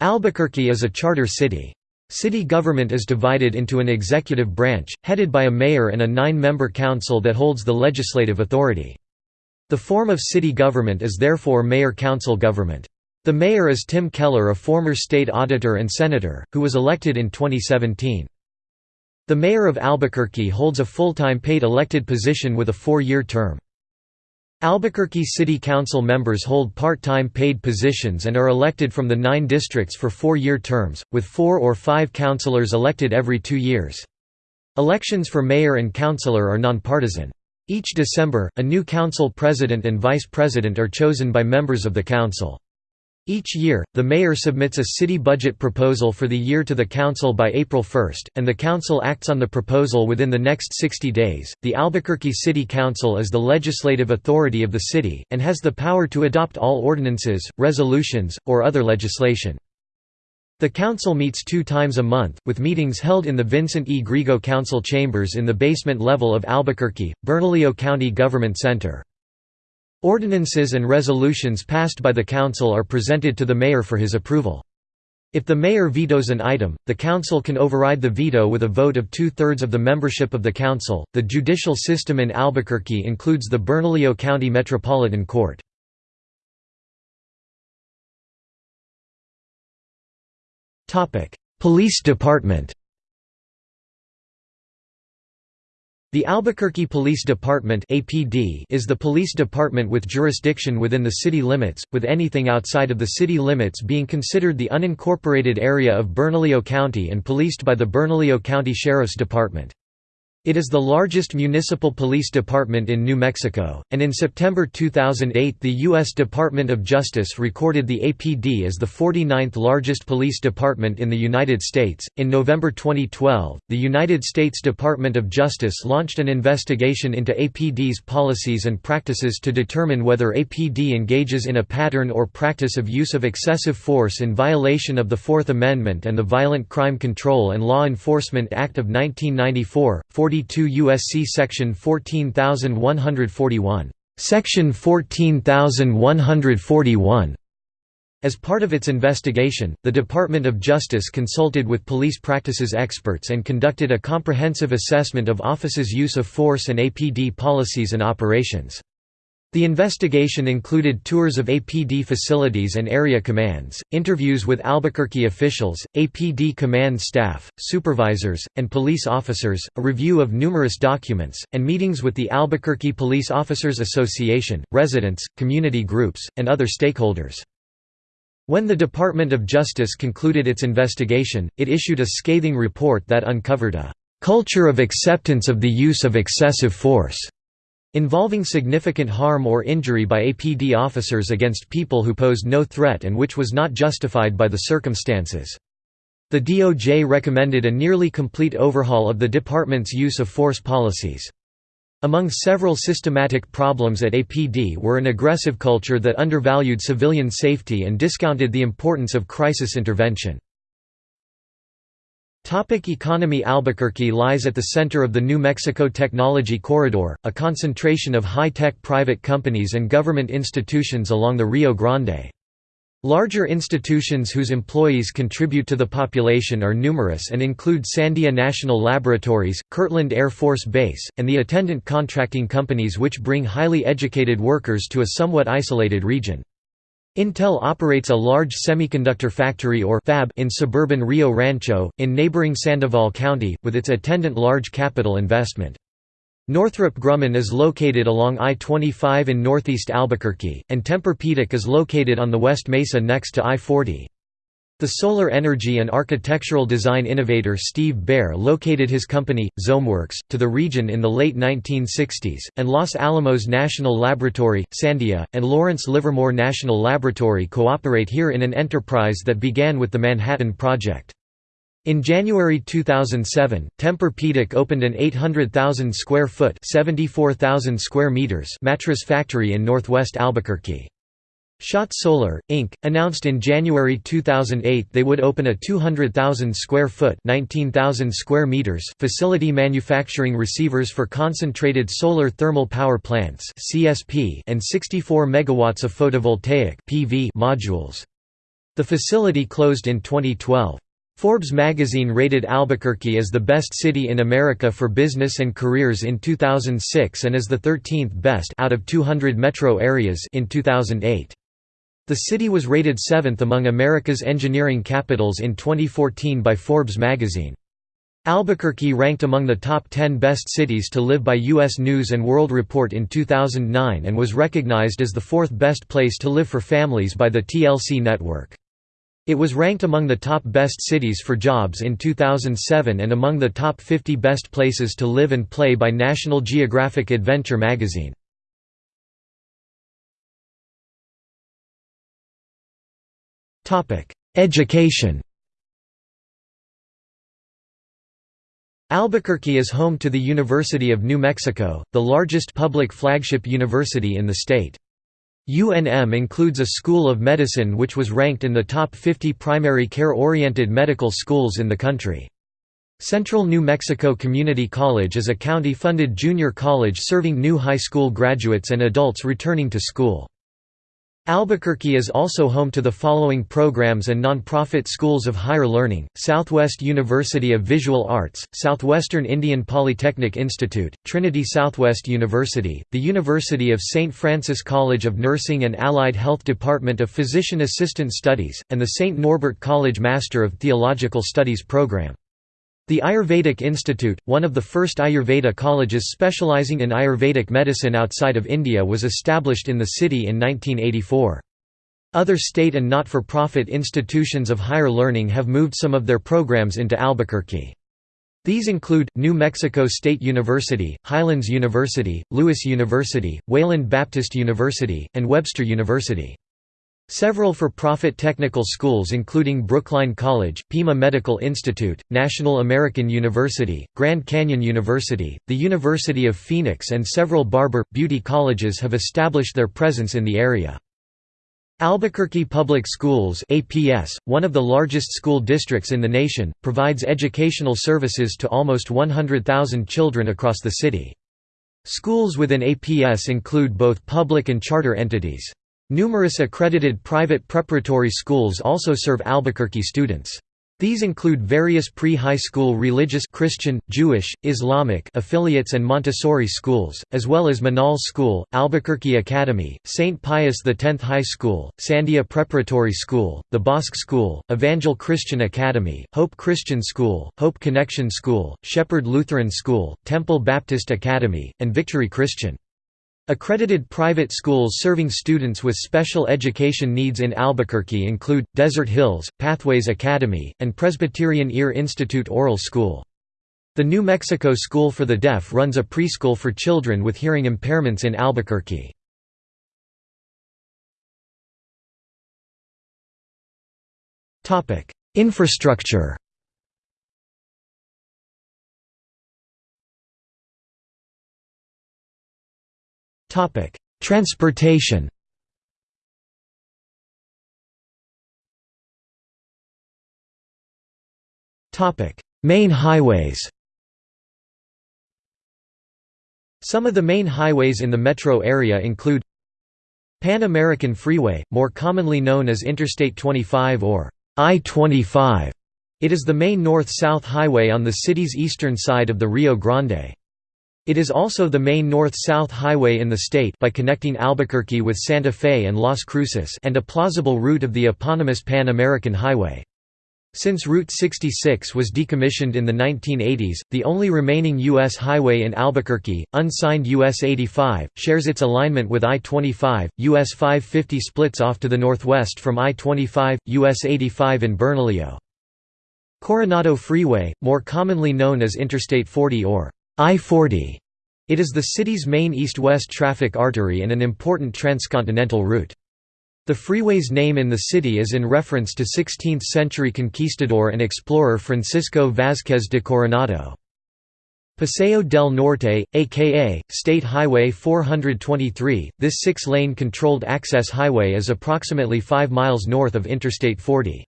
Albuquerque is a charter city. City government is divided into an executive branch, headed by a mayor and a nine-member council that holds the legislative authority. The form of city government is therefore mayor-council government. The mayor is Tim Keller a former state auditor and senator, who was elected in 2017. The mayor of Albuquerque holds a full-time paid elected position with a four-year term. Albuquerque City Council members hold part-time paid positions and are elected from the nine districts for four-year terms, with four or five councilors elected every two years. Elections for mayor and councilor are nonpartisan. Each December, a new council president and vice president are chosen by members of the council. Each year, the mayor submits a city budget proposal for the year to the council by April 1, and the council acts on the proposal within the next 60 days. The Albuquerque City Council is the legislative authority of the city, and has the power to adopt all ordinances, resolutions, or other legislation. The council meets two times a month, with meetings held in the Vincent E. Griego Council Chambers in the basement level of Albuquerque, Bernalillo County Government Center. Ordinances and resolutions passed by the council are presented to the mayor for his approval. If the mayor vetoes an item, the council can override the veto with a vote of two-thirds of the membership of the council. The judicial system in Albuquerque includes the Bernalillo County Metropolitan Court. Police Department. The Albuquerque Police Department (APD) is the police department with jurisdiction within the city limits, with anything outside of the city limits being considered the unincorporated area of Bernalillo County and policed by the Bernalillo County Sheriff's Department. It is the largest municipal police department in New Mexico, and in September 2008 the U.S. Department of Justice recorded the APD as the 49th largest police department in the United States. In November 2012, the United States Department of Justice launched an investigation into APD's policies and practices to determine whether APD engages in a pattern or practice of use of excessive force in violation of the Fourth Amendment and the Violent Crime Control and Law Enforcement Act of 1994, 42 U.S.C. Section 14141. Section 14141 as part of its investigation, the Department of Justice consulted with police practices experts and conducted a comprehensive assessment of offices' use of force and APD policies and operations. The investigation included tours of APD facilities and area commands, interviews with Albuquerque officials, APD command staff, supervisors, and police officers, a review of numerous documents, and meetings with the Albuquerque Police Officers Association, residents, community groups, and other stakeholders. When the Department of Justice concluded its investigation, it issued a scathing report that uncovered a "...culture of acceptance of the use of excessive force." Involving significant harm or injury by APD officers against people who posed no threat and which was not justified by the circumstances. The DOJ recommended a nearly complete overhaul of the department's use of force policies. Among several systematic problems at APD were an aggressive culture that undervalued civilian safety and discounted the importance of crisis intervention. Topic economy Albuquerque lies at the center of the New Mexico Technology Corridor, a concentration of high-tech private companies and government institutions along the Rio Grande. Larger institutions whose employees contribute to the population are numerous and include Sandia National Laboratories, Kirtland Air Force Base, and the attendant contracting companies which bring highly educated workers to a somewhat isolated region. Intel operates a large semiconductor factory or fab in suburban Rio Rancho, in neighboring Sandoval County, with its attendant large capital investment. Northrop Grumman is located along I-25 in northeast Albuquerque, and Tempur-Pedic is located on the West Mesa next to I-40. The solar energy and architectural design innovator Steve Baer located his company, Zomeworks, to the region in the late 1960s, and Los Alamos National Laboratory, Sandia, and Lawrence Livermore National Laboratory cooperate here in an enterprise that began with the Manhattan Project. In January 2007, Tempur-Pedic opened an 800,000 square foot (74,000 square meters) mattress factory in northwest Albuquerque. Schott Solar, Inc., announced in January 2008 they would open a 200,000 square foot square meters facility manufacturing receivers for concentrated solar thermal power plants and 64 megawatts of photovoltaic PV modules. The facility closed in 2012. Forbes magazine rated Albuquerque as the best city in America for business and careers in 2006 and as the 13th best out of 200 metro areas in 2008. The city was rated seventh among America's engineering capitals in 2014 by Forbes magazine. Albuquerque ranked among the top 10 best cities to live by U.S. News & World Report in 2009 and was recognized as the fourth best place to live for families by the TLC network. It was ranked among the top best cities for jobs in 2007 and among the top 50 best places to live and play by National Geographic Adventure magazine. Education Albuquerque is home to the University of New Mexico, the largest public flagship university in the state. UNM includes a School of Medicine which was ranked in the top 50 primary care-oriented medical schools in the country. Central New Mexico Community College is a county-funded junior college serving new high school graduates and adults returning to school. Albuquerque is also home to the following programs and nonprofit schools of higher learning, Southwest University of Visual Arts, Southwestern Indian Polytechnic Institute, Trinity Southwest University, the University of St. Francis College of Nursing and Allied Health Department of Physician Assistant Studies, and the St. Norbert College Master of Theological Studies program. The Ayurvedic Institute, one of the first Ayurveda colleges specializing in Ayurvedic medicine outside of India was established in the city in 1984. Other state and not-for-profit institutions of higher learning have moved some of their programs into Albuquerque. These include, New Mexico State University, Highlands University, Lewis University, Wayland Baptist University, and Webster University. Several for-profit technical schools including Brookline College, Pima Medical Institute, National American University, Grand Canyon University, the University of Phoenix and several barber, beauty colleges have established their presence in the area. Albuquerque Public Schools APS, one of the largest school districts in the nation, provides educational services to almost 100,000 children across the city. Schools within APS include both public and charter entities. Numerous accredited private preparatory schools also serve Albuquerque students. These include various pre-high school religious Christian, Jewish, Islamic affiliates and Montessori schools, as well as Menaul School, Albuquerque Academy, St. Pius X High School, Sandia Preparatory School, the Bosque School, Evangel Christian Academy, Hope Christian School, Hope Connection School, Shepherd Lutheran School, Temple Baptist Academy, and Victory Christian. Accredited private schools serving students with special education needs in Albuquerque include, Desert Hills, Pathways Academy, and Presbyterian Ear Institute Oral School. The New Mexico School for the Deaf runs a preschool for children with hearing impairments in Albuquerque. Infrastructure Transportation Topic: Main highways Some of the main highways in the metro area include Pan American Freeway, more commonly known as Interstate 25 or I-25. It is the main north-south highway on the city's eastern side of the Rio Grande. It is also the main north-south highway in the state by connecting Albuquerque with Santa Fe and Las Cruces and a plausible route of the eponymous Pan-American Highway. Since Route 66 was decommissioned in the 1980s, the only remaining U.S. highway in Albuquerque, unsigned US 85, shares its alignment with I-25. US 550 splits off to the northwest from I-25, US 85 in Bernalillo. Coronado Freeway, more commonly known as Interstate 40 or I-40. It is the city's main east-west traffic artery and an important transcontinental route. The freeway's name in the city is in reference to 16th-century conquistador and explorer Francisco Vázquez de Coronado. Paseo del Norte, aka State Highway 423, this six-lane controlled access highway is approximately 5 miles north of Interstate 40.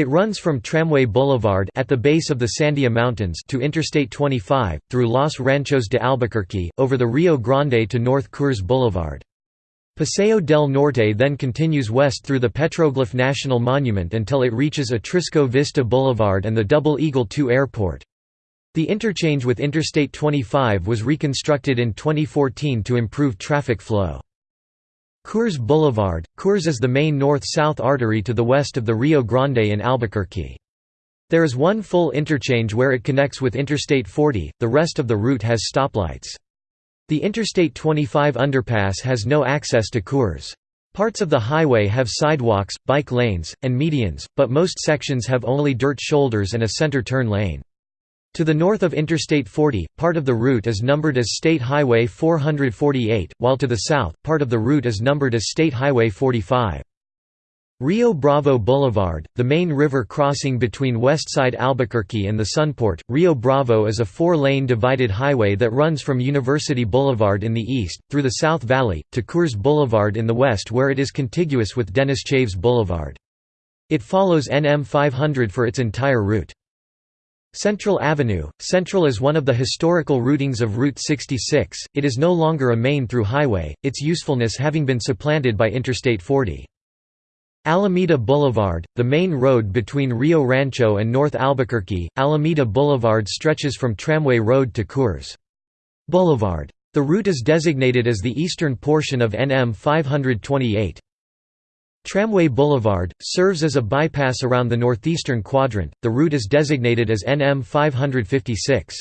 It runs from Tramway Boulevard at the base of the Sandia Mountains to Interstate 25, through Los Ranchos de Albuquerque, over the Rio Grande to North Coors Boulevard. Paseo del Norte then continues west through the Petroglyph National Monument until it reaches Atrisco Vista Boulevard and the Double Eagle II Airport. The interchange with Interstate 25 was reconstructed in 2014 to improve traffic flow. Coors Boulevard – Coors is the main north-south artery to the west of the Rio Grande in Albuquerque. There is one full interchange where it connects with Interstate 40, the rest of the route has stoplights. The Interstate 25 underpass has no access to Coors. Parts of the highway have sidewalks, bike lanes, and medians, but most sections have only dirt shoulders and a center turn lane. To the north of Interstate 40, part of the route is numbered as State Highway 448, while to the south, part of the route is numbered as State Highway 45. Rio Bravo Boulevard, the main river crossing between Westside Albuquerque and the Sunport, Rio Bravo is a four-lane divided highway that runs from University Boulevard in the east, through the South Valley, to Coors Boulevard in the west where it is contiguous with Dennis Chavez Boulevard. It follows NM 500 for its entire route. Central Avenue Central is one of the historical routings of Route 66, it is no longer a main-through highway, its usefulness having been supplanted by Interstate 40. Alameda Boulevard, the main road between Rio Rancho and North Albuquerque, Alameda Boulevard stretches from Tramway Road to Coors Boulevard. The route is designated as the eastern portion of NM 528. Tramway Boulevard, serves as a bypass around the northeastern quadrant, the route is designated as NM 556.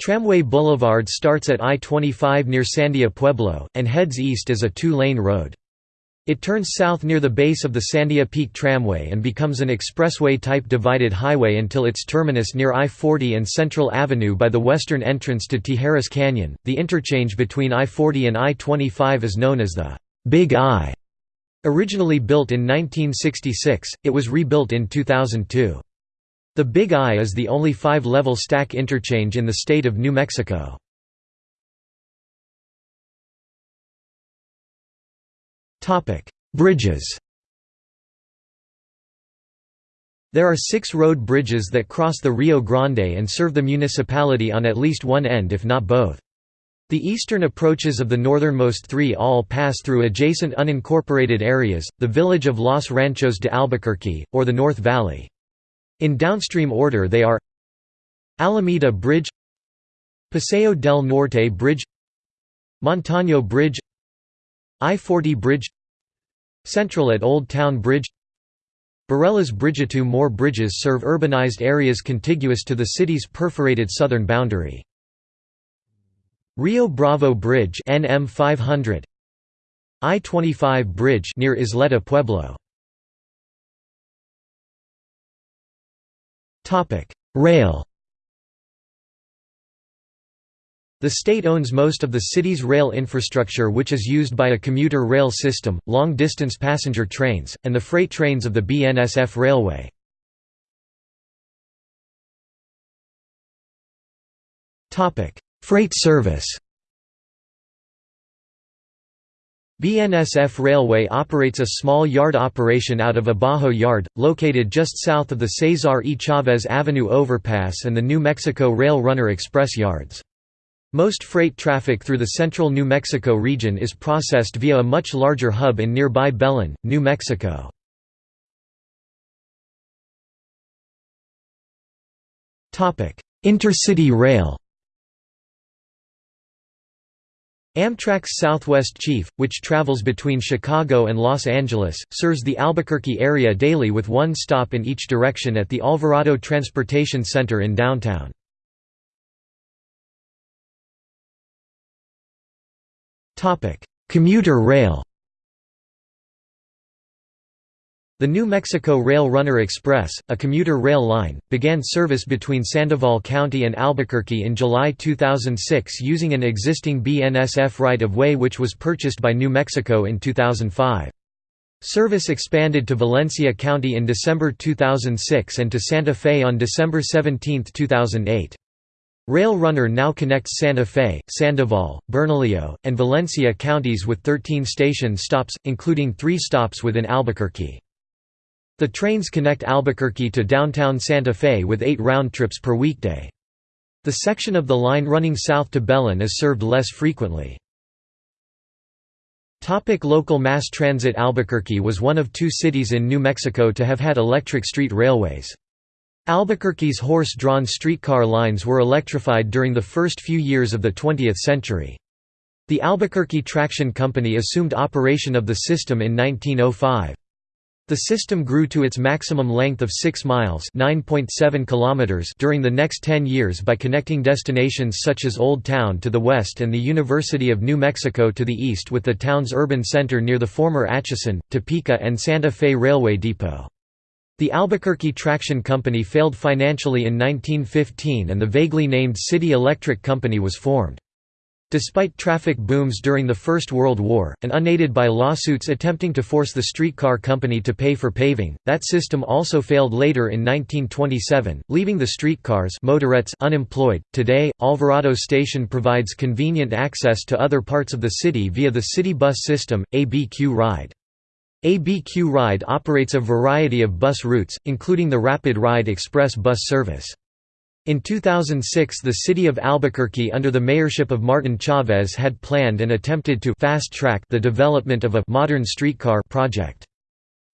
Tramway Boulevard starts at I-25 near Sandia Pueblo, and heads east as a two-lane road. It turns south near the base of the Sandia Peak Tramway and becomes an expressway-type divided highway until its terminus near I-40 and Central Avenue by the western entrance to Tijeras Canyon. The interchange between I-40 and I-25 is known as the Big I. Originally built in 1966, it was rebuilt in 2002. The Big I is the only five-level stack interchange in the state of New Mexico. Bridges There are six road bridges that cross the Rio Grande and serve the municipality on at least one end if not both. The eastern approaches of the northernmost three all pass through adjacent unincorporated areas, the village of Los Ranchos de Albuquerque, or the North Valley. In downstream order they are Alameda Bridge Paseo del Norte Bridge Montano Bridge I-40 Bridge Central at Old Town Bridge Barelas Bridge. Two more bridges serve urbanized areas contiguous to the city's perforated southern boundary. Rio Bravo Bridge NM 500 I-25 Bridge near Isleta Pueblo Topic Rail The state owns most of the city's rail infrastructure which is used by a commuter rail system, long-distance passenger trains, and the freight trains of the BNSF Railway. Freight service BNSF Railway operates a small yard operation out of Abajo Yard, located just south of the Cesar E. Chavez Avenue overpass and the New Mexico Rail Runner Express yards. Most freight traffic through the central New Mexico region is processed via a much larger hub in nearby Belen, New Mexico. Intercity rail Amtrak's Southwest Chief, which travels between Chicago and Los Angeles, serves the Albuquerque area daily with one stop in each direction at the Alvarado Transportation Center in downtown. Commuter rail The New Mexico Rail Runner Express, a commuter rail line, began service between Sandoval County and Albuquerque in July 2006 using an existing BNSF right-of-way which was purchased by New Mexico in 2005. Service expanded to Valencia County in December 2006 and to Santa Fe on December 17, 2008. Rail Runner now connects Santa Fe, Sandoval, Bernalillo, and Valencia counties with 13 station stops, including three stops within Albuquerque. The trains connect Albuquerque to downtown Santa Fe with eight round trips per weekday. The section of the line running south to Belen is served less frequently. Topic local mass transit Albuquerque was one of two cities in New Mexico to have had electric street railways. Albuquerque's horse-drawn streetcar lines were electrified during the first few years of the 20th century. The Albuquerque Traction Company assumed operation of the system in 1905. The system grew to its maximum length of 6 miles kilometers during the next 10 years by connecting destinations such as Old Town to the west and the University of New Mexico to the east with the town's urban center near the former Atchison, Topeka and Santa Fe Railway Depot. The Albuquerque Traction Company failed financially in 1915 and the vaguely named City Electric Company was formed. Despite traffic booms during the First World War, and unaided by lawsuits attempting to force the streetcar company to pay for paving, that system also failed later in 1927, leaving the streetcars motorettes unemployed. Today, Alvarado Station provides convenient access to other parts of the city via the city bus system, ABQ Ride. ABQ Ride operates a variety of bus routes, including the Rapid Ride Express bus service. In 2006 the city of Albuquerque under the mayorship of Martin Chavez had planned and attempted to fast-track the development of a modern streetcar project.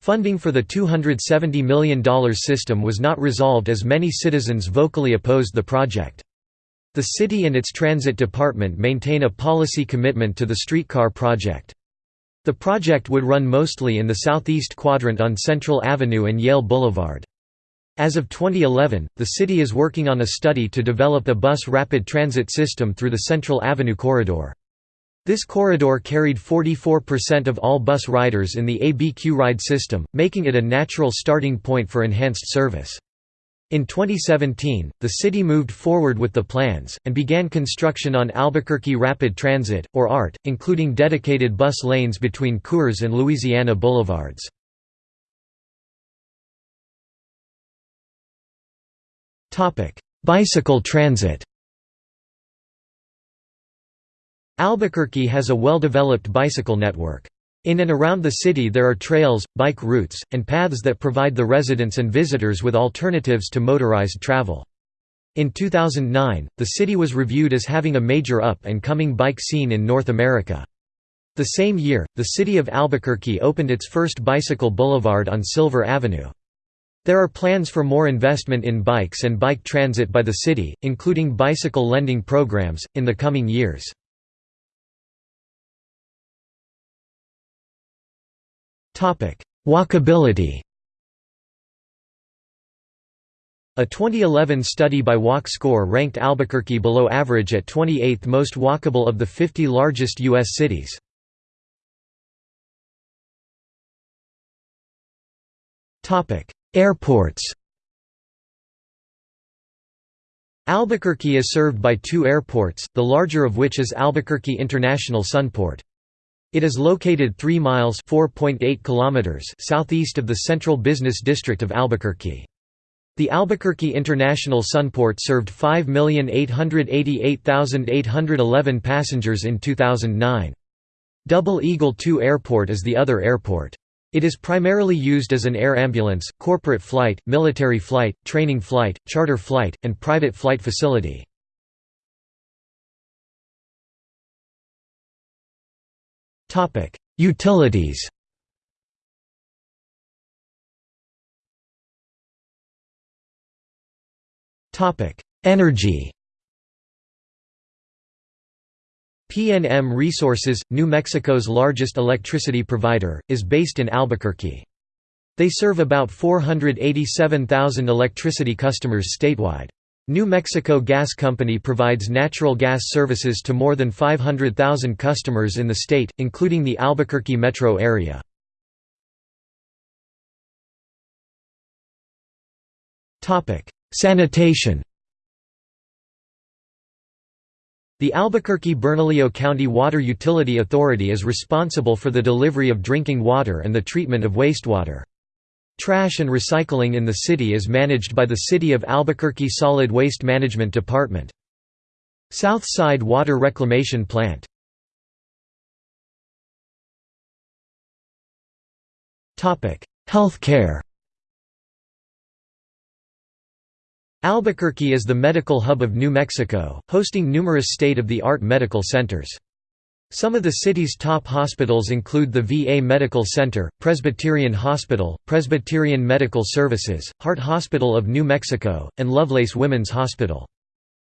Funding for the $270 million system was not resolved as many citizens vocally opposed the project. The city and its transit department maintain a policy commitment to the streetcar project. The project would run mostly in the southeast quadrant on Central Avenue and Yale Boulevard. As of 2011, the city is working on a study to develop a bus rapid transit system through the Central Avenue corridor. This corridor carried 44% of all bus riders in the ABQ ride system, making it a natural starting point for enhanced service. In 2017, the city moved forward with the plans, and began construction on Albuquerque Rapid Transit, or ART, including dedicated bus lanes between Coors and Louisiana Boulevards. Bicycle transit Albuquerque has a well-developed bicycle network. In and around the city there are trails, bike routes, and paths that provide the residents and visitors with alternatives to motorized travel. In 2009, the city was reviewed as having a major up-and-coming bike scene in North America. The same year, the city of Albuquerque opened its first bicycle boulevard on Silver Avenue. There are plans for more investment in bikes and bike transit by the city, including bicycle lending programs, in the coming years. Walkability A 2011 study by Walk Score ranked Albuquerque below average at 28th most walkable of the 50 largest U.S. cities. Airports Albuquerque is served by two airports, the larger of which is Albuquerque International Sunport. It is located 3 miles kilometers southeast of the central business district of Albuquerque. The Albuquerque International Sunport served 5,888,811 passengers in 2009. Double Eagle II Airport is the other airport. It is primarily used as an air ambulance, corporate flight, military flight, training flight, charter flight, and private flight facility. Utilities Energy PNM Resources, New Mexico's largest electricity provider, is based in Albuquerque. They serve about 487,000 electricity customers statewide. New Mexico Gas Company provides natural gas services to more than 500,000 customers in the state, including the Albuquerque metro area. Sanitation The Albuquerque-Bernalillo County Water Utility Authority is responsible for the delivery of drinking water and the treatment of wastewater. Trash and recycling in the city is managed by the City of Albuquerque Solid Waste Management Department. South Side Water Reclamation Plant Health care Albuquerque is the medical hub of New Mexico, hosting numerous state-of-the-art medical centers. Some of the city's top hospitals include the VA Medical Center, Presbyterian Hospital, Presbyterian Medical Services, Heart Hospital of New Mexico, and Lovelace Women's Hospital.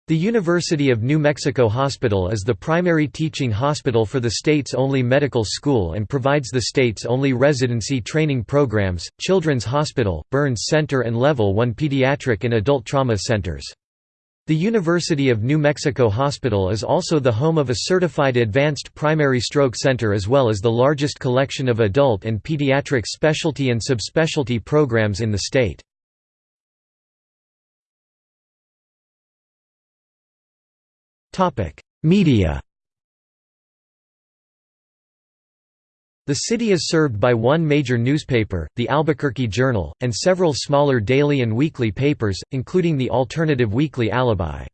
The University of New Mexico Hospital is the primary teaching hospital for the state's only medical school and provides the state's only residency training programs, Children's Hospital, Burns Center and Level 1 pediatric and adult trauma centers. The University of New Mexico Hospital is also the home of a certified advanced primary stroke center as well as the largest collection of adult and pediatric specialty and subspecialty programs in the state. Media The city is served by one major newspaper, the Albuquerque Journal, and several smaller daily and weekly papers, including the alternative weekly Alibi.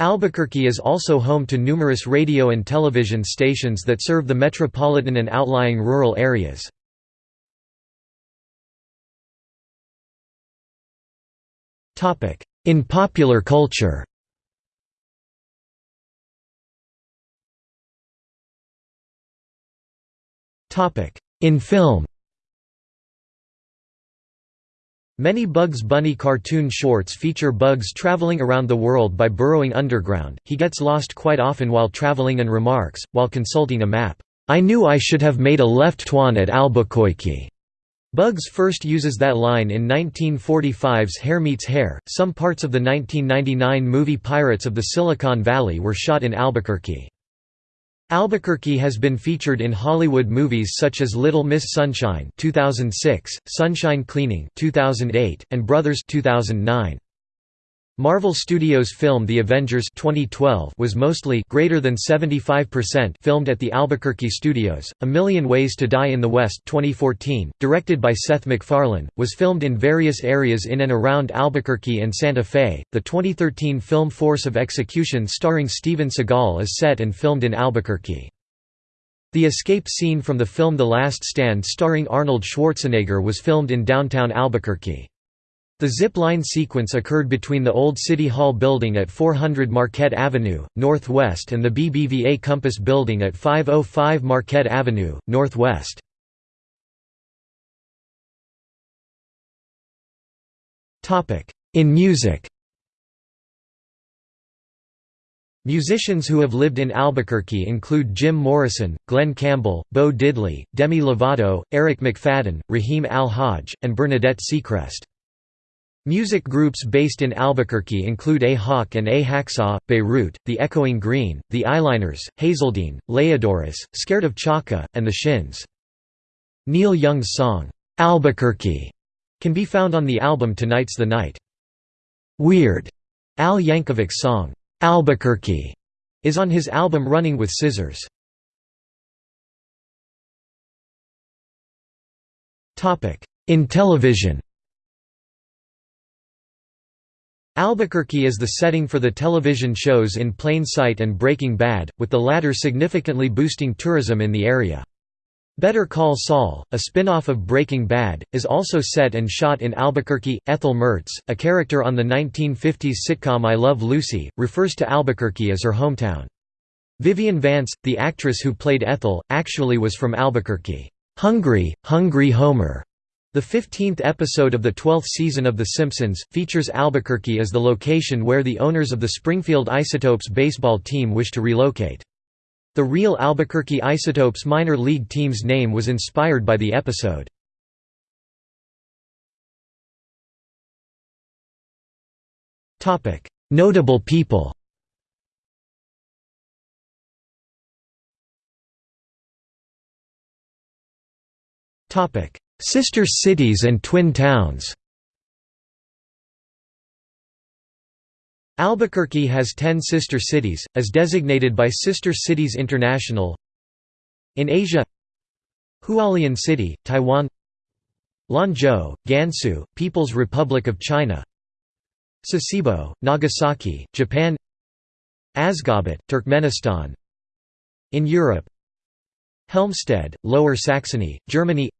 Albuquerque is also home to numerous radio and television stations that serve the metropolitan and outlying rural areas. In popular culture In film Many Bugs Bunny cartoon shorts feature Bugs traveling around the world by burrowing underground, he gets lost quite often while traveling and remarks, while consulting a map, "'I knew I should have made a left twan at Albuquerque." Bugs first uses that line in 1945's Herr Meets Hare. Some parts of the 1999 movie Pirates of the Silicon Valley were shot in Albuquerque. Albuquerque has been featured in Hollywood movies such as Little Miss Sunshine 2006, Sunshine Cleaning 2008, and Brothers 2009. Marvel Studios' film The Avengers 2012 was mostly greater than 75% filmed at the Albuquerque studios. A Million Ways to Die in the West 2014, directed by Seth MacFarlane, was filmed in various areas in and around Albuquerque and Santa Fe. The 2013 film Force of Execution starring Steven Seagal is set and filmed in Albuquerque. The escape scene from the film The Last Stand starring Arnold Schwarzenegger was filmed in downtown Albuquerque. The zip line sequence occurred between the old City Hall building at 400 Marquette Avenue, Northwest and the BBVA Compass building at 505 Marquette Avenue, Northwest. In music Musicians who have lived in Albuquerque include Jim Morrison, Glen Campbell, Bo Diddley, Demi Lovato, Eric McFadden, Rahim AlHaj, and Bernadette Seacrest. Music groups based in Albuquerque include A Hawk and A Hacksaw, Beirut, The Echoing Green, The Eyeliners, Hazeldine, Leiahdorus, Scared of Chaka, and The Shins. Neil Young's song, "'Albuquerque' can be found on the album Tonight's the Night. Weird, Al Yankovic's song, "'Albuquerque' is on his album Running with Scissors. In television Albuquerque is the setting for the television shows In Plain Sight and Breaking Bad, with the latter significantly boosting tourism in the area. Better Call Saul, a spin-off of Breaking Bad, is also set and shot in Albuquerque. Ethel Mertz, a character on the 1950s sitcom I Love Lucy, refers to Albuquerque as her hometown. Vivian Vance, the actress who played Ethel, actually was from Albuquerque. Hungry, Hungry Homer the 15th episode of the 12th season of The Simpsons, features Albuquerque as the location where the owners of the Springfield Isotopes baseball team wish to relocate. The real Albuquerque Isotopes minor league team's name was inspired by the episode. Notable people Sister cities and twin towns. Albuquerque has 10 sister cities, as designated by Sister Cities International. In Asia Hualien City, Taiwan. Lanzhou, Gansu, People's Republic of China. Sasebo, Nagasaki, Japan. Ashgabat, Turkmenistan. In Europe Helmstedt, Lower Saxony, Germany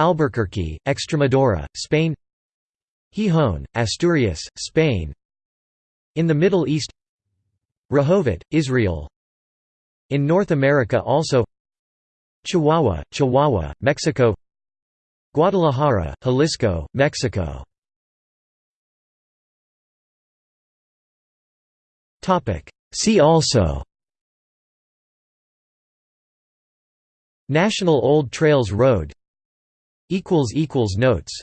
Albuquerque, Extremadura, Spain Gijón, Asturias, Spain In the Middle East Rehovot, Israel In North America also Chihuahua, Chihuahua, Mexico Guadalajara, Jalisco, Mexico See also National Old Trails Road Notes